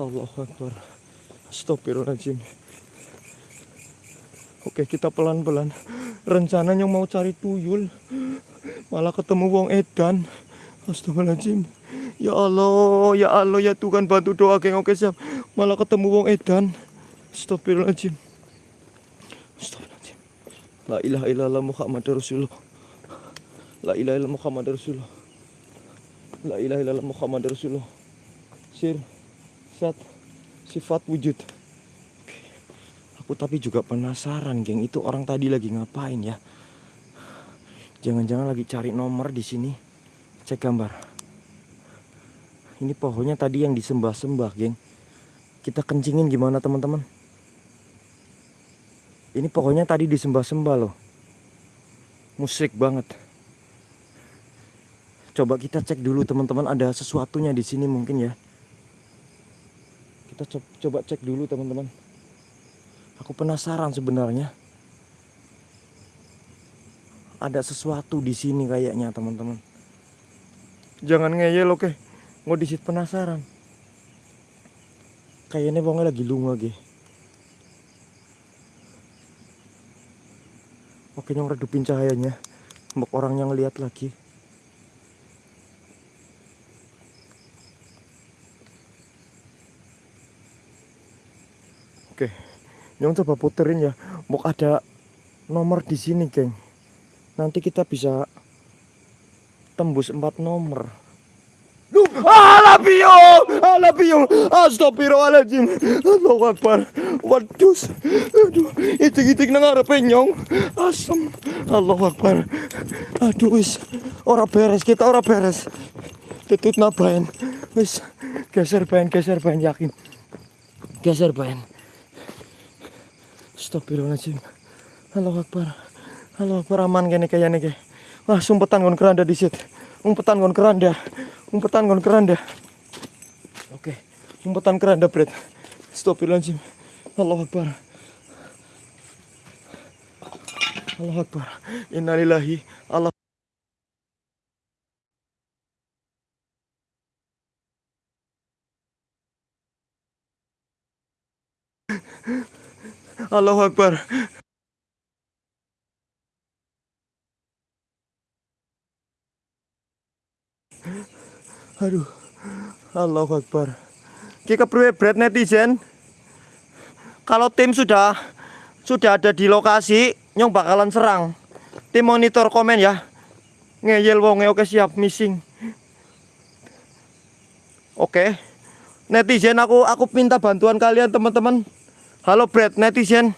Allahu Akbar. Astagfirullahaladzim. Oke kita pelan-pelan Rencananya mau cari tuyul Malah ketemu wong edan Astagfirullahaladzim Ya Allah Ya Allah ya Tuhan bantu doa geng Oke siap Malah ketemu wong edan Astagfirullahaladzim Astagfirullahaladzim La ilaha illallah Muhammad Rasulullah La ilaha illallah Muhammad Rasulullah La ilaha illallah Muhammad Rasulullah Sir Sat Sifat wujud Aku tapi juga penasaran, geng. Itu orang tadi lagi ngapain ya? Jangan-jangan lagi cari nomor di sini. Cek gambar. Ini pohonnya tadi yang disembah-sembah, geng. Kita kencingin gimana, teman-teman? Ini pohonnya tadi disembah-sembah loh. Musik banget. Coba kita cek dulu, teman-teman. Ada sesuatunya di sini mungkin ya. Kita co- coba cek dulu, teman-teman. Aku penasaran sebenarnya. Ada sesuatu di sini kayaknya teman-teman. Jangan ngeyel oke. Mau disit penasaran. Kayaknya wongnya lagi lunga ge. Oke nyong redupin cahayanya. Mbok orang yang lihat lagi. Oke. Nyong coba puterin ya. Mau ada nomor di sini, geng. Nanti kita bisa tembus empat nomor. Alabio, alabio, astagfirullahaladzim. Allahu Akbar. Waduh, aduh, itik-itik nang ngarepe nyong. Asem. Allahu Akbar. Aduh ora beres kita ora beres. Tutut nabain. Wis, geser bain, geser bain yakin. Geser bain. Astagfirullahaladzim. Allahu Akbar. Allahu Akbar aman kene kayane ke. Wah, sumpetan kon keranda disit. Umpetan kon keranda. Umpetan kon keranda. Oke, umpetan keranda, Bret. Astagfirullahaladzim. Allahu Akbar. Allahu Akbar. Innalillahi. Allah Allahu Akbar. Aduh. Allahu Akbar. Kita perlu berat netizen. Kalau tim sudah sudah ada di lokasi, nyong bakalan serang. Tim monitor komen ya. Ngeyel wonge oke siap missing. Oke. Netizen aku aku minta bantuan kalian teman-teman. Halo Brad netizen.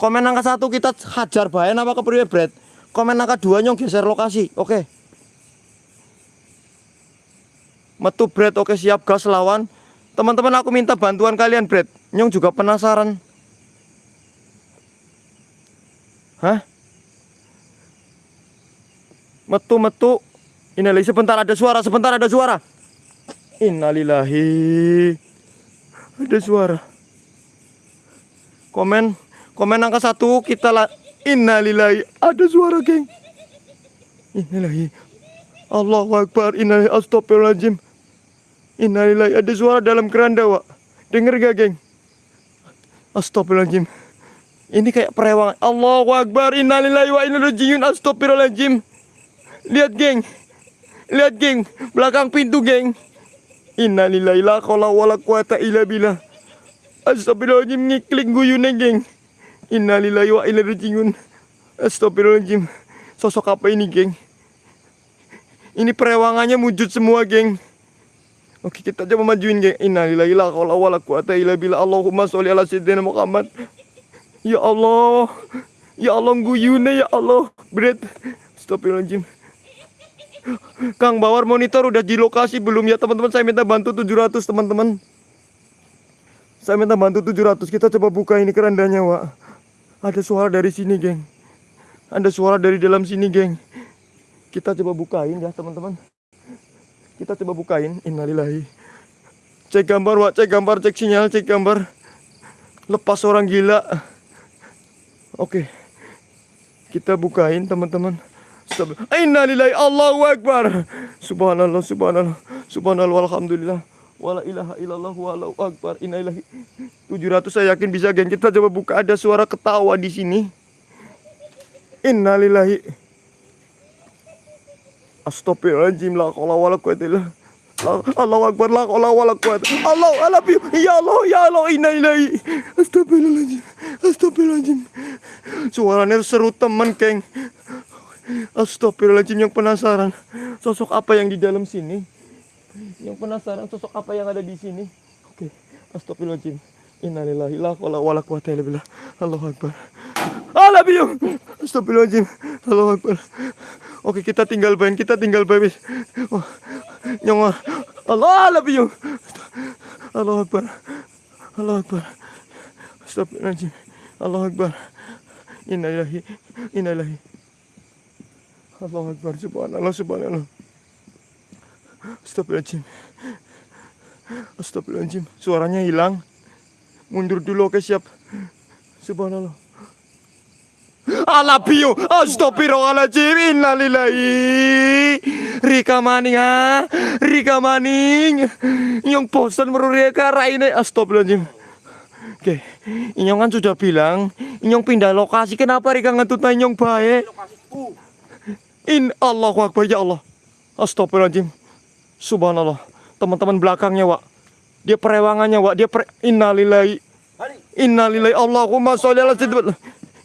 Komen angka satu kita hajar bae apa kepriwe Brad. Komen angka dua nyong geser lokasi. Oke. Metu Brad oke siap gas lawan. Teman-teman aku minta bantuan kalian Brad. Nyong juga penasaran. Hah? Metu metu. Innalillahi sebentar ada suara, sebentar ada suara. Innalillahi. Ada suara. Komen komen angka satu kita lah. Innalillahi. Ada suara, geng. Innalillahi. Allahu Akbar. Innalillahi. Astagfirullahaladzim. Innalillahi. Ada suara dalam keranda, Wak. Dengar gak, geng? Astagfirullahaladzim. Ini kayak perewangan. Allahu Akbar. Innalillahi wa inna rajiun. Astagfirullahaladzim. Lihat, geng. Lihat, geng. Belakang pintu, geng. Innalillahi la qala wala quwata illa billah. Astagfirullahaladzim ngiklik guyune, geng. Innalillahi wa inna rajiun. Astagfirullahaladzim. Sosok apa ini, geng? Ini perewangannya wujud semua, geng. Oke, kita coba majuin, geng. Innalillahi la qala wala quwata illa billah. Allahumma sholli ala sayyidina Muhammad. Ya Allah. Ya Allah guyune ya Allah. Berat. Astagfirullahaladzim. Kang Bawar monitor udah di lokasi belum ya teman-teman? Saya minta bantu 700 teman-teman. Saya minta bantu 700. Kita coba buka ini kerandanya, Wak. Ada suara dari sini, geng. Ada suara dari dalam sini, geng. Kita coba bukain ya, teman-teman. Kita coba bukain. Innalillahi. Cek gambar, Wak. Cek gambar, cek sinyal, cek gambar. Lepas orang gila. Oke. Kita bukain, teman-teman. Innalillahi Allahu Akbar. Subhanallah, subhanallah. Subhanallah, alhamdulillah. Wala ilaha illallah walau akbar. Innalillahi. 700 saya yakin bisa, geng. Kita coba buka ada suara ketawa di sini. Innalillahi. Astagfirullahaladzim la qala wala quwata illa Allahu akbar la qala wala quwata Allah Allah ya Allah ya Allah innalillahi Astagfirullahaladzim Astagfirullahaladzim. Suaranya seru teman geng. Astagfirullahaladzim yang penasaran Sosok apa yang di dalam sini? Yang penasaran sosok apa yang ada di sini? Oke Astagfirullahaladzim. Innalillahi la wala quwata illa billah. Allahu akbar Alabiyum Astagfirullahaladzim. Allahu akbar. Oke kita tinggal bain kita tinggal bain oh, Nyong Allah alabiyum Allahu akbar. Allahu akbar. Astagfirullahaladzim. Allahu akbar. Innalillahi Innalillahi. Allahu Akbar. Subhanallah Subhanallah. Astagfirullahaladzim. Astagfirullahaladzim. Suaranya hilang. Mundur dulu oke siap. Subhanallah Alabio Astagfirullahaladzim Innalillahi Rika maning ha Rika maning Yang bosan merurika raine Astagfirullahaladzim Oke Inyong kan sudah bilang Inyong pindah lokasi Kenapa Rika ngentut Inyong baik. In Allahu Akbar ya Allah. Astagfirullahaladzim. Subhanallah. Teman-teman belakangnya, Wak. Dia perewangannya, Wak. Dia per... Innalillahi. Innalillahi Allahumma sholli ala sayyidina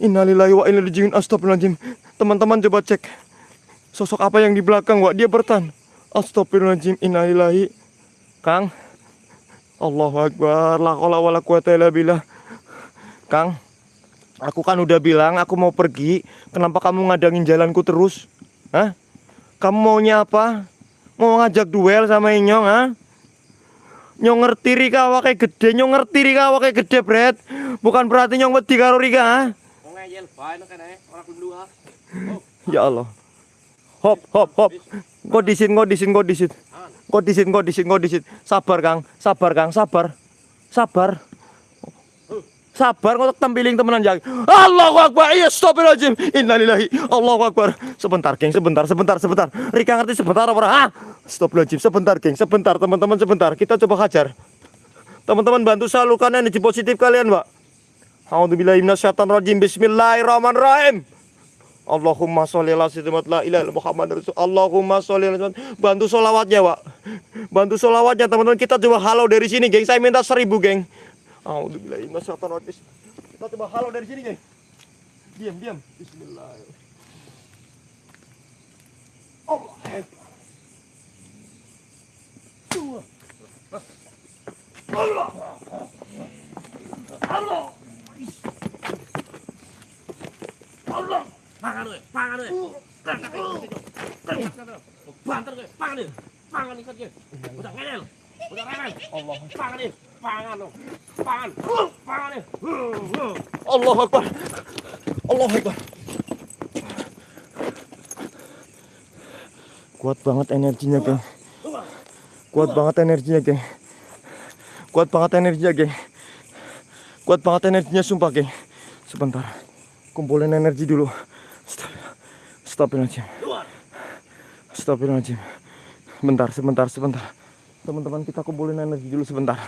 Innalillahi wa inna ilaihi. Teman-teman coba cek. Sosok apa yang di belakang, Wak? Dia bertahan. Astagfirullahaladzim. Innalillahi. Kang. Allahu Akbar. La haula wala quwata illa billah. Kang. Aku kan udah bilang aku mau pergi. Kenapa kamu ngadangin jalanku terus? Hah? Kamu maunya apa? Mau ngajak duel sama Inyong, ha? Nyong ngerti Rika awake gede, nyong ngerti Rika awake gede, Bret. Bukan berarti nyong wedi karo Rika, ha? Ya Allah. Hop, hop, hop. Kok disin, kok disin, kok disin. Kok disin, kok disin, kok disin. Sabar, Kang. Sabar, Kang. Sabar. Sabar. Sabar kok tempiling temenan jang. Allahu Akbar. Iya, astagfirullahaladzim. Innalillahi. Allahu Akbar. Sebentar, geng. Sebentar, sebentar, sebentar. Rika ngerti sebentar apa? Ah, astagfirullahaladzim. Sebentar, geng. Sebentar, teman-teman, sebentar. Kita coba hajar. Teman-teman bantu salurkan energi positif kalian, Pak. A'udzubillahi minasyaitonirrajim. Bismillahirrahmanirrahim. Allahumma sholli ala sayyidina la ilaha Muhammad Rasul. Allahumma sholli ala Bantu solawatnya, Pak. Bantu solawatnya, teman-teman. Kita coba halau dari sini, geng. Saya minta seribu, geng. Alhamdulillah, minasyaitonirrajim. Kita coba halau dari sini, geng. Diam, diam. Bismillah. Allah. Dua. Allah. Allah. Allah. Pangan kowe, pangan kowe. Angkat kowe. Banter kowe, pangan kowe. Pangan ikat kowe. Udah ngeyel. Udah ngeyel. Allah. Pangan kowe. Pangan lo. Pangan. Pangan kowe. Allah Akbar. Allah Akbar. Kuat banget energinya, geng. Kuat banget energinya, geng. Kuat banget energinya, geng. Kuat banget energinya, sumpah, geng. Sebentar. Kumpulin energi dulu. Stop. Stopin aja. Stopin aja. Bentar, sebentar, sebentar. Teman-teman kita kumpulin energi dulu sebentar.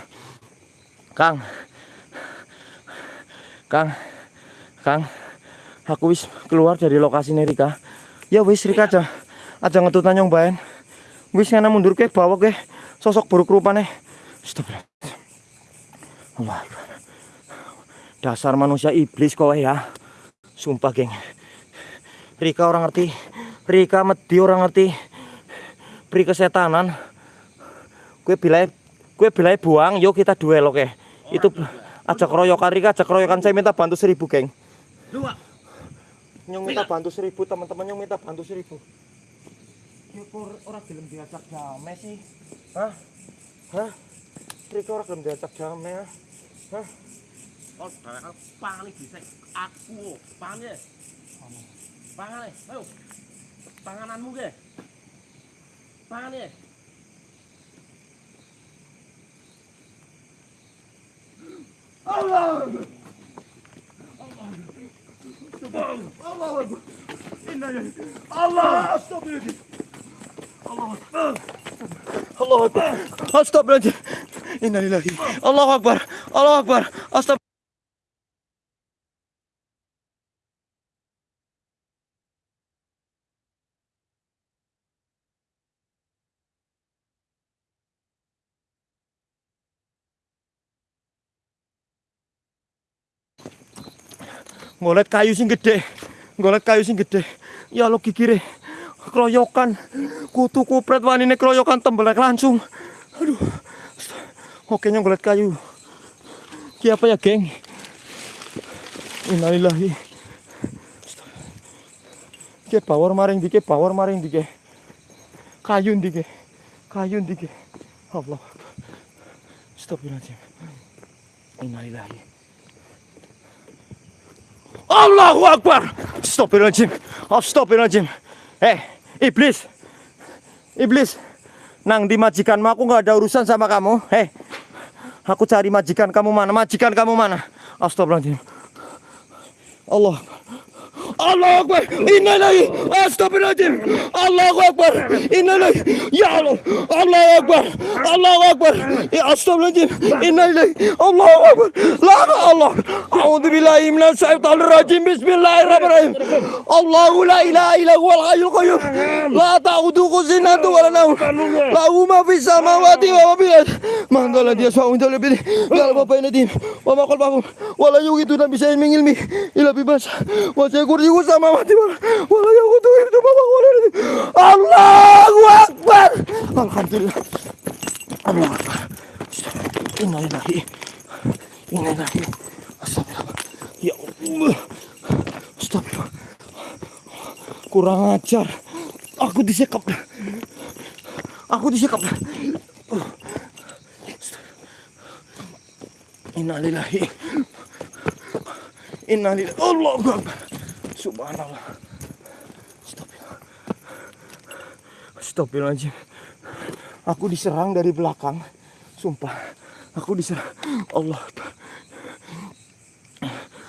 Kang. Kang. Kang. Aku wis keluar dari lokasi Rika. Ya wis Rika aja. Aja ngetut nyong baen. Wis ngana mundur ke bawa ke sosok buruk rupane. Stop. Allah. Dasar manusia iblis kowe ya. Sumpah, geng. Rika orang ngerti. Rika medi orang ngerti. Pri kesetanan. Kue bilai kue bilai buang, yuk kita duel oke. Itu ajak keroyokan Rika, ajak keroyokan saya minta bantu seribu, geng. Dua. Nyong minta bantu seribu, teman-teman nyong minta bantu seribu. Kok orang gelem diajak damai sih? Hah? Hah? Rika orang gelem diajak damai? Hah? Oh, iki bisa aku. Pangan ya. Pangan. Ayo. Pangananmu ge. Pangan ya. Allah astagfirullahaladzim. Allah Akbar. Allah Akbar. Astagfirullahaladzim. Innalillahi. Allah Akbar. Allah Akbar. Astagfirullah. Ngolet kayu sing gede. Ngolet kayu sing gede. Ya lo kikire. Keroyokan. Kutu kupret wanine keroyokan tembelek langsung. Aduh. Oke ngolet kayu. Ki apa ya, geng? Innalillahi. Ki power maring dike, power maring dike. Kayu dike. Kayu dike. Allah. Astagfirullahaladzim. Innalillahi. Allahu Akbar. Astagfirullahaladzim. Astagfirullahaladzim. Eh, iblis. Iblis. Nang di majikanmu aku nggak ada urusan sama kamu. Eh, aku cari majikan kamu mana? Majikan kamu mana? Astagfirullahaladzim. Allah. Allahu Akbar. Innalillahi. Astagfirullahaladzim. Allahu Akbar. Innalillahi. Ya Allah. Allahu Akbar. Allahu Akbar. Ya astagfirullahaladzim. Innalillahi. Allahu Akbar. La Allah. A'udzu billahi minasyaitonir rajim. Bismillahirrahmanirrahim. Allahu la ilaha illa huwal hayyul qayyum. La ta'udhuhu sinatun wa la nawm. Lahu ma fis samawati wa ma fil ardh. Man dhal ladzi yashfa'u indahu bi idhnihi. wa bayna aydihim wa ma khalfahum. Wa la yuhituna bi shay'in min ilmihi illa bima syaa. Wa kursiyuhu samawati wal ardh. Wa la yaquduhu hifdhuhuma wa huwa al-'aliyyul 'azim. Allahu Akbar. Alhamdulillah. Allahu Akbar. Inna lillahi. Inna lillahi. Astagfirullah. Ya Allah. Astagfirullah. Kurang ajar. Aku disekap. Aku disekap. Innalillahi. Innalillahi. Allahu Akbar. Subhanallah. Astagfirullahaladzim. Aku diserang dari belakang. Sumpah. Aku diserang. Allah.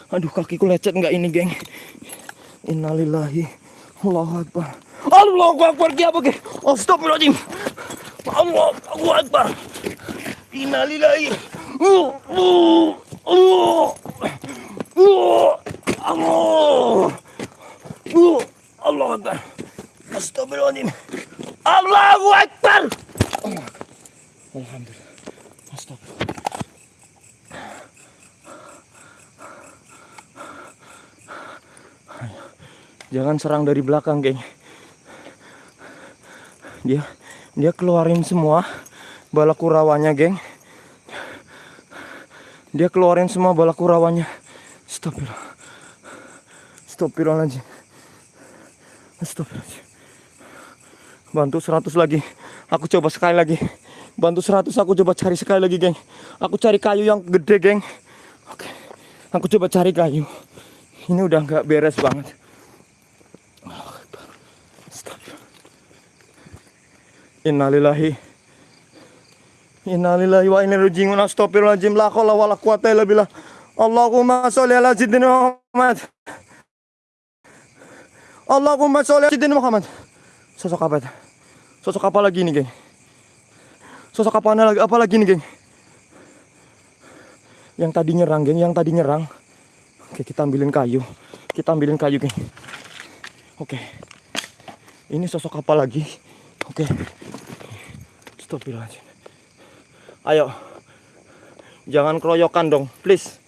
Aduh kakiku lecet nggak ini geng. Innalillahi. Allahu Akbar. Allahu Akbar apa ki? Astagfirullahaladzim. Allahu Akbar. Innalillahi. Uh, uh, uh, uh, Allah. Akbar. Astagfirullahaladzim. Allahu Akbar. Alhamdulillah. Astagfirullah. Jangan serang dari belakang, geng. Dia dia keluarin semua bala kurawanya, geng. Dia keluarin semua bala kurawanya. Astagfirullah. Astagfirullahaladzim. Astagfirullahaladzim. Bantu 100 lagi. Aku coba sekali lagi. Bantu 100 aku coba cari sekali lagi, geng. Aku cari kayu yang gede, geng. Oke. Aku coba cari kayu. Ini udah nggak beres banget. Innalillahi Innalillahi wa inna ilaihi raji'un Astagfirullahaladzim La khawla wa la quwata illa billah Allahumma sholli ala sayyidina Muhammad Allahumma sholli ala Muhammad. Sosok apa itu? Sosok apa lagi ini, geng? Sosok apa lagi, apa lagi nih, geng? Yang tadi nyerang, geng Yang tadi nyerang. Oke, kita ambilin kayu. Kita ambilin kayu, geng. Oke. Ini sosok apa lagi? Oke. Astagfirullahaladzim. Ayo. Jangan keroyokan dong Please.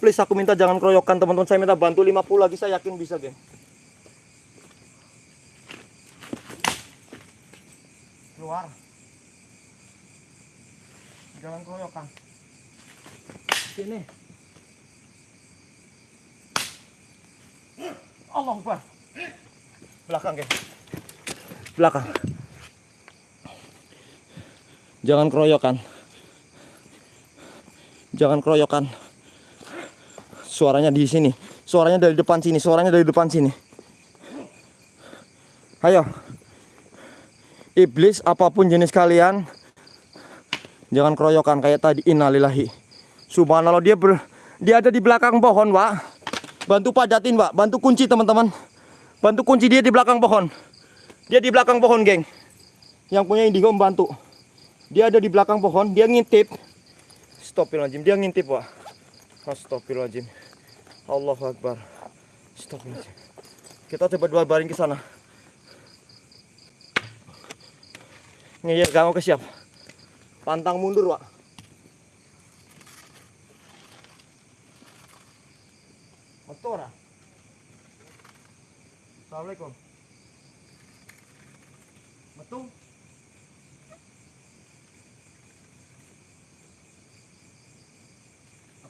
Please aku minta jangan keroyokan teman-teman. Saya minta bantu 50 lagi saya yakin bisa geng Keluar Jangan keroyokan Sini Allah Akbar Belakang geng Belakang Jangan keroyokan. Jangan keroyokan. Suaranya di sini. Suaranya dari depan sini. Suaranya dari depan sini. Ayo. Iblis apa pun jenis kalian. Jangan keroyokan kayak tadi. Innalillahi. Subhanallah dia ber, dia ada di belakang pohon, Pak. Bantu padatin, Pak. Bantu kunci, teman-teman. Bantu kunci dia di belakang pohon. Dia di belakang pohon, geng. Yang punya indigo membantu. Dia ada di belakang pohon, dia ngintip. Astagfirullahaladzim, dia ngintip, Pak. Astagfirullahaladzim. Allahu Akbar. Astagfirullahaladzim. Kita coba dua baring ke sana. Ngeyel kamu ke siap. Pantang mundur, Pak. Betul, Assalamualaikum. Betul.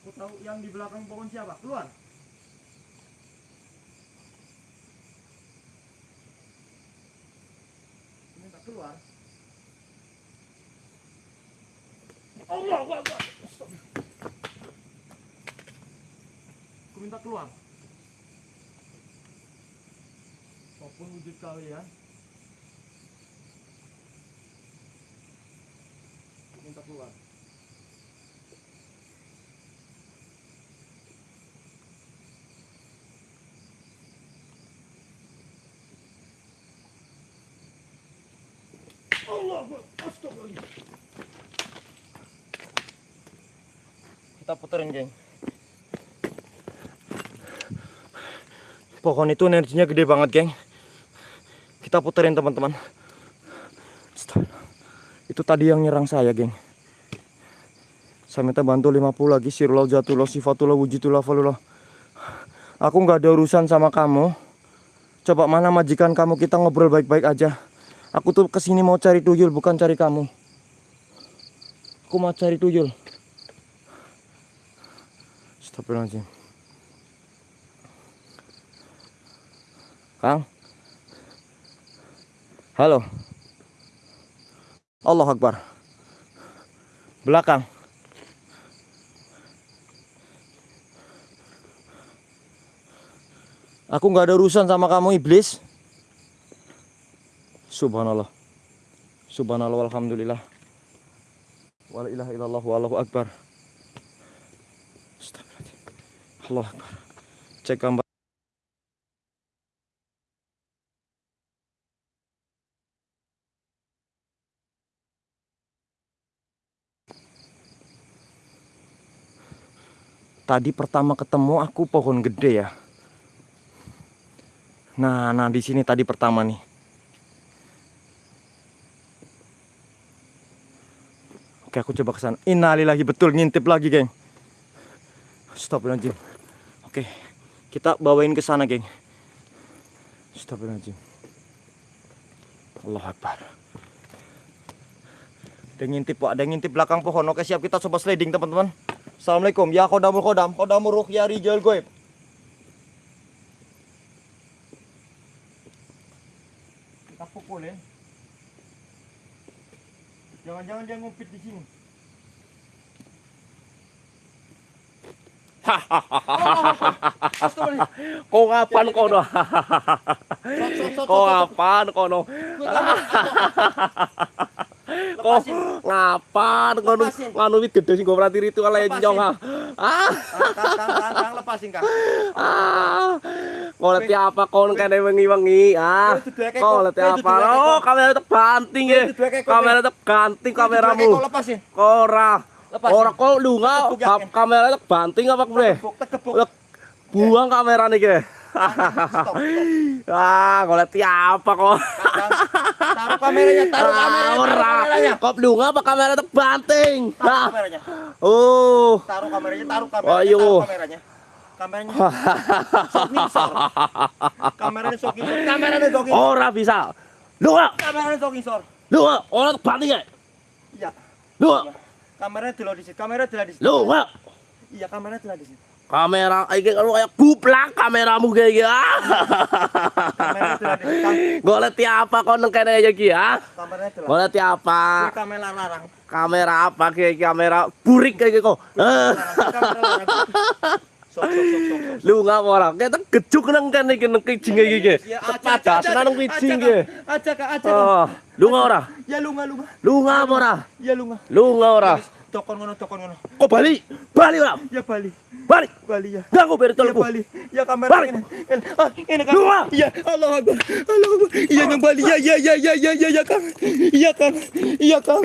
Aku tahu yang di belakang pohon siapa. Keluar. Minta keluar. Allah, Allah, Allah. Aku minta keluar. Apa pun wujud kalian, aku minta keluar. Allah, astagfirullah. Kita puterin, geng. Pohon itu energinya gede banget, geng. Kita puterin, teman-teman. Itu tadi yang nyerang saya, geng. Saya minta bantu 50 lagi. Sirullah jatullah sifatullah wujudullah falullah. Aku nggak ada urusan sama kamu. Coba mana majikan kamu kita ngobrol baik-baik aja. Aku tuh ke sini mau cari tuyul bukan cari kamu. Aku mau cari tuyul. Astagfirullahaladzim. Kang. Halo. Allah Akbar. Belakang. Aku nggak ada urusan sama kamu iblis. Subhanallah. Subhanallah walhamdulillah. Wala ilaha illallah wallahu akbar. Astagfirullahaladzim. Allah. Cek gambar. Tadi pertama ketemu aku pohon gede ya. Nah, nah di sini tadi pertama nih. Oke, aku coba ke sana. Innalillahi betul ngintip lagi, geng. Astagfirullahaladzim. Oke, kita bawain ke sana, geng. Astagfirullahaladzim. Allah Akbar. Ada ngintip, Pak. Ada ngintip belakang pohon. Oke, siap kita coba sliding, teman-teman. Assalamualaikum. Ya kodamul kodam. Kodamul ruh ya rijal goib. Kita pukulin. Jangan-jangan dia ngumpet di sini. *laughs* Kau ngapain kono. Kung apan kono. Kok ngapan ngono ngono wit gedhe sing go itu, ritual yang nyong. Ah. ah. Lepasin Kang. *laughs* Ah. Koleti apa kon kene wengi-wengi? Ah. Koleti apa? Oh, kamera tetap ganting ya. Eh. Kamera tetap ganting kameramu. Kok lepasin? Ora. Orang kok dunga kam kamera itu banting apa ke mana? Buang kamera nih kira. ah, kau lihat apa kok? Taruh kameranya, taruh kameranya. Taruh ah, kameranya. Kop lu apa kamera itu banting? Taruh ah. kameranya. Oh. Taruh kameranya, taruh oh, kameranya. Ayo. Taruh kameranya kameranya *laughs* kameranya kamera kameranya soking ora bisa lu kameranya sok sor lu ora banting ya iya lu Kameranya dulu di situ. Kamera dulu di situ. Lu nggak? Iya, kameranya dulu di situ. Kamera, kayak kalau kayak buplak kameramu kayak. Kam- *laughs* Golek apa kau neng kene aja ki ya? Golek apa? Ini kamera larang. Kamera apa kayak kamera burik kayak gitu. Eh. Kamera larang. *laughs* Lu nggak orang, kita gejuk neng kan nih neng kijing kayak gini. Iya, iya. Tepat dasar neng gini. Aja kak, aja. Oh, lu nggak orang? Ya lu nggak lu nggak. Lu nggak orang? Ya lu nggak. Lu nggak orang? Tokon ngono, tokon ngono. Kok balik? Balik ora? Ya Bali. Balik. Bali ya. Kok beri Ya. Bali. Ya kamera Balik. ini. Ah, ini kan. Nggak? Iya, Allah Akbar. Allah Akbar. Iya yang Bali. Ya ya ya ya ya ya ya Kang. Iya Kang. Iya Kang.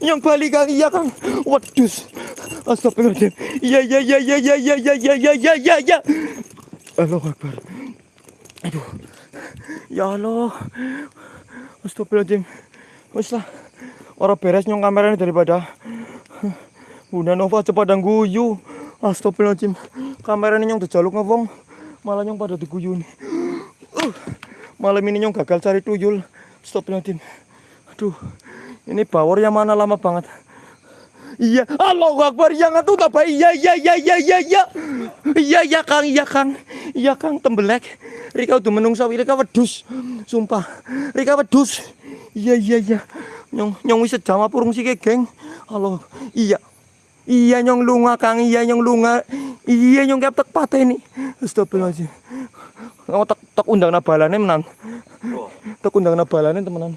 Yang Bali Kang. Iya Kang. Waduh. Astagfirullahaladzim. Iya ya ya ya ya ya ya ya ya ya ya ya. Allah Akbar. Aduh. Ya Allah. Astagfirullahaladzim. Wes lah. Orang beres nyong kameranya daripada Bunda Nova cepat dan guyu. Astagfirullahaladzim. Kameranya nyong dijaluk ngewong. Malah nyong pada diguyu nih. Uh, malam ini nyong gagal cari tuyul. Astagfirullahaladzim. Aduh. Ini bawor yang mana lama banget. Iya, Allahu Akbar, yang itu apa? Iya, iya, iya, iya, iya, iya. Iya, iya, Kang, iya, Kang. Iya, Kang, tembelek. Rika udah menungsa, Rika wedus. Sumpah. Rika wedus. Iya, iya, iya. Nyong, nyong wis sejam apa urung sih, geng. Allah. Iya. Iya, nyong lunga, Kang. Iya, nyong lunga. Iya, nyong kep tek pateni. Astagfirullahaladzim. Oh, tek, tek undang nabalane menan. Tek undang nabalane temenan.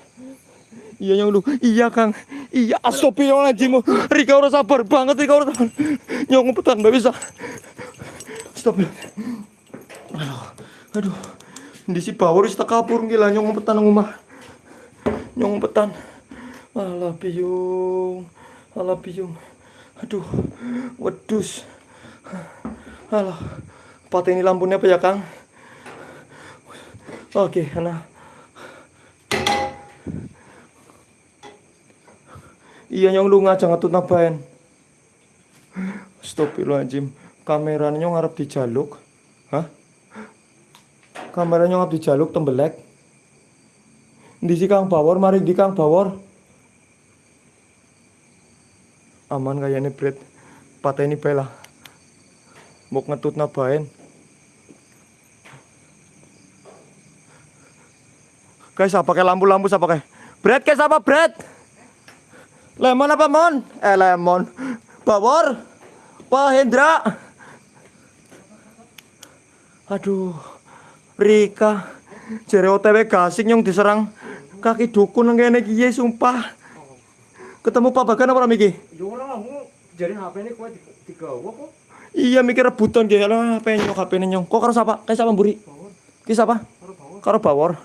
Iya yang lu, iya Kang, iya astagfirullahaladzim Rika ora sabar banget, Rika ora sabar Yang ngumpetan, gak bisa Astagfirullahaladzim Aduh, aduh Di si bawor wis tak kapur gila, nyong ngumpetan nang omah Nyong ngumpetan Alah biung. Alah biung. Aduh. Wedus. Alah. Pateni lampunya apa ya, Kang? Oke, nah. Iya nyong lu ngajak ngetut nabaen. Astagfirullahaladzim. Kameranya nyong ngarep dijaluk. Hah? Kameranya ngarep dijaluk tembelek. Di si Kang Bawor, mari di Kang Bawor. Aman kayaknya Bret. Pateni bae lah. Mau ngetut nabaen. Guys, apa pakai lampu-lampu apa pakai? Bret, guys apa Bret? Lemon apa mon? Eh lemon. Bawor. Pak Hendra. Aduh. Rika. Jere OTW gasing yang diserang kaki dukun iki ye, sumpah. Ketemu Pak Bagan apa miki? Yo ora aku jare HP ini kowe digawa kok. Iya mikir rebutan ge lah HP nyok HP nyong. Kok karo sapa? Kayak sapa mburi? Ki sapa? Karo Bawor.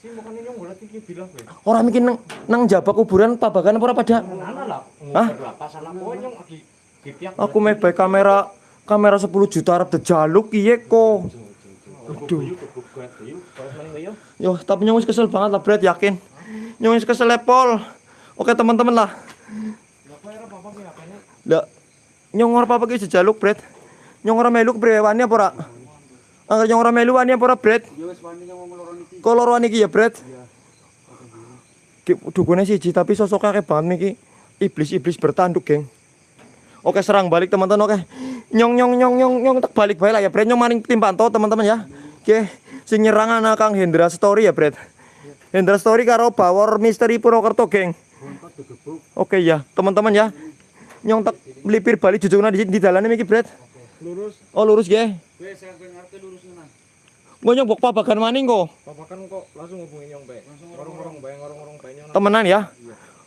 Sih makane nyong golek iki bilang kowe. Ora mikir nang nang jabak kuburan Pak Bagan apa ora pada? Hah? Aku bae kamera kamera 10 juta arep dijaluk piye kok. Aduh. Yo. Yo, tapi nyong wis kesel banget lah, Bret, yakin. Nyong wis kesel lepol. Oke, teman-teman lah. Lah kowe ora apa-apa ki HP ini. Lah, nyong ora apa-apa ki sejaluk, Bret. Nyong ora melu brewani apa ora? Angger nyong ora melu wani apa ora, Bret? Wis wani nyong ngomong loro niki. Kok loro iki ya, Bret? Ki dukune siji tapi sosoknya kayak banget niki. Iblis-iblis bertanduk, geng. Oke, serang balik teman-teman, oke. Nyong nyong nyong nyong nyong tak balik bae lah ya, Bret. Nyong maning tim pantau teman-teman ya. Oke, sing nyerang anak Kang Hendra Story ya, Bret. Hendra Story karo Bawor Misteri Purwokerto, geng. Oke ya, teman-teman ya. Nyong tak melipir balik jujungna di di dalannya miki, Bret. Lurus. Oh, lurus ge. Lurus nang. Gua nyong bok pabagan maning kok. Papa kan kok langsung hubungi nyong bae. Ngorong-ngorong bae, ngorong-ngorong bae nyong. Temenan ya.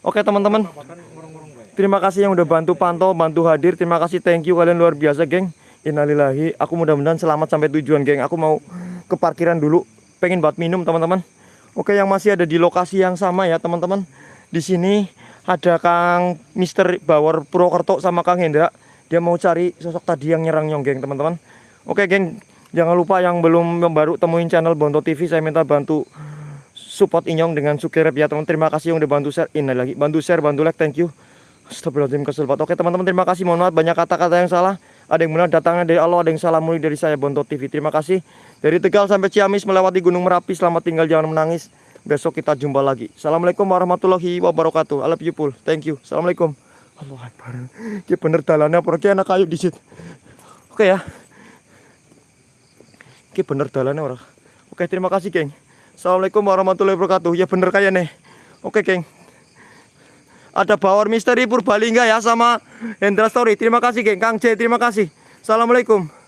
Oke, teman-teman. Terima kasih yang udah bantu pantau, bantu hadir. Terima kasih, thank you kalian luar biasa, geng. Innalillahi. Aku mudah-mudahan selamat sampai tujuan, geng. Aku mau ke parkiran dulu. Pengen buat minum, teman-teman. Oke, yang masih ada di lokasi yang sama ya, teman-teman. Di sini ada Kang Mister Bawor Purwokerto sama Kang Hendra. Dia mau cari sosok tadi yang nyerang nyong, geng, teman-teman. Oke, geng. Jangan lupa yang belum baru temuin channel Bonto TV, saya minta bantu support Inyong dengan Sukirep ya teman. Terima kasih yang udah bantu share. Ini lagi bantu share, bantu like, thank you. Astagfirullahaladzim kesel. Oke teman-teman terima kasih. Mohon maaf banyak kata-kata yang salah. Ada yang benar datangnya dari Allah, ada yang salah mulai dari saya Bonto TV. Terima kasih. Dari Tegal sampai Ciamis melewati Gunung Merapi. Selamat tinggal jangan menangis. Besok kita jumpa lagi. Assalamualaikum warahmatullahi wabarakatuh. I love you full. Thank you. Assalamualaikum. Allah Akbar. Ki bener dalannya ki anak kayu di situ. Oke ya. Ki bener dalannya orang. Oke terima kasih geng. Assalamualaikum warahmatullahi wabarakatuh. Ya bener kayak nih. Oke geng. Ada Bawor Misteri Purbalingga ya sama Hendra Story. Terima kasih geng. Kang J terima kasih. Assalamualaikum.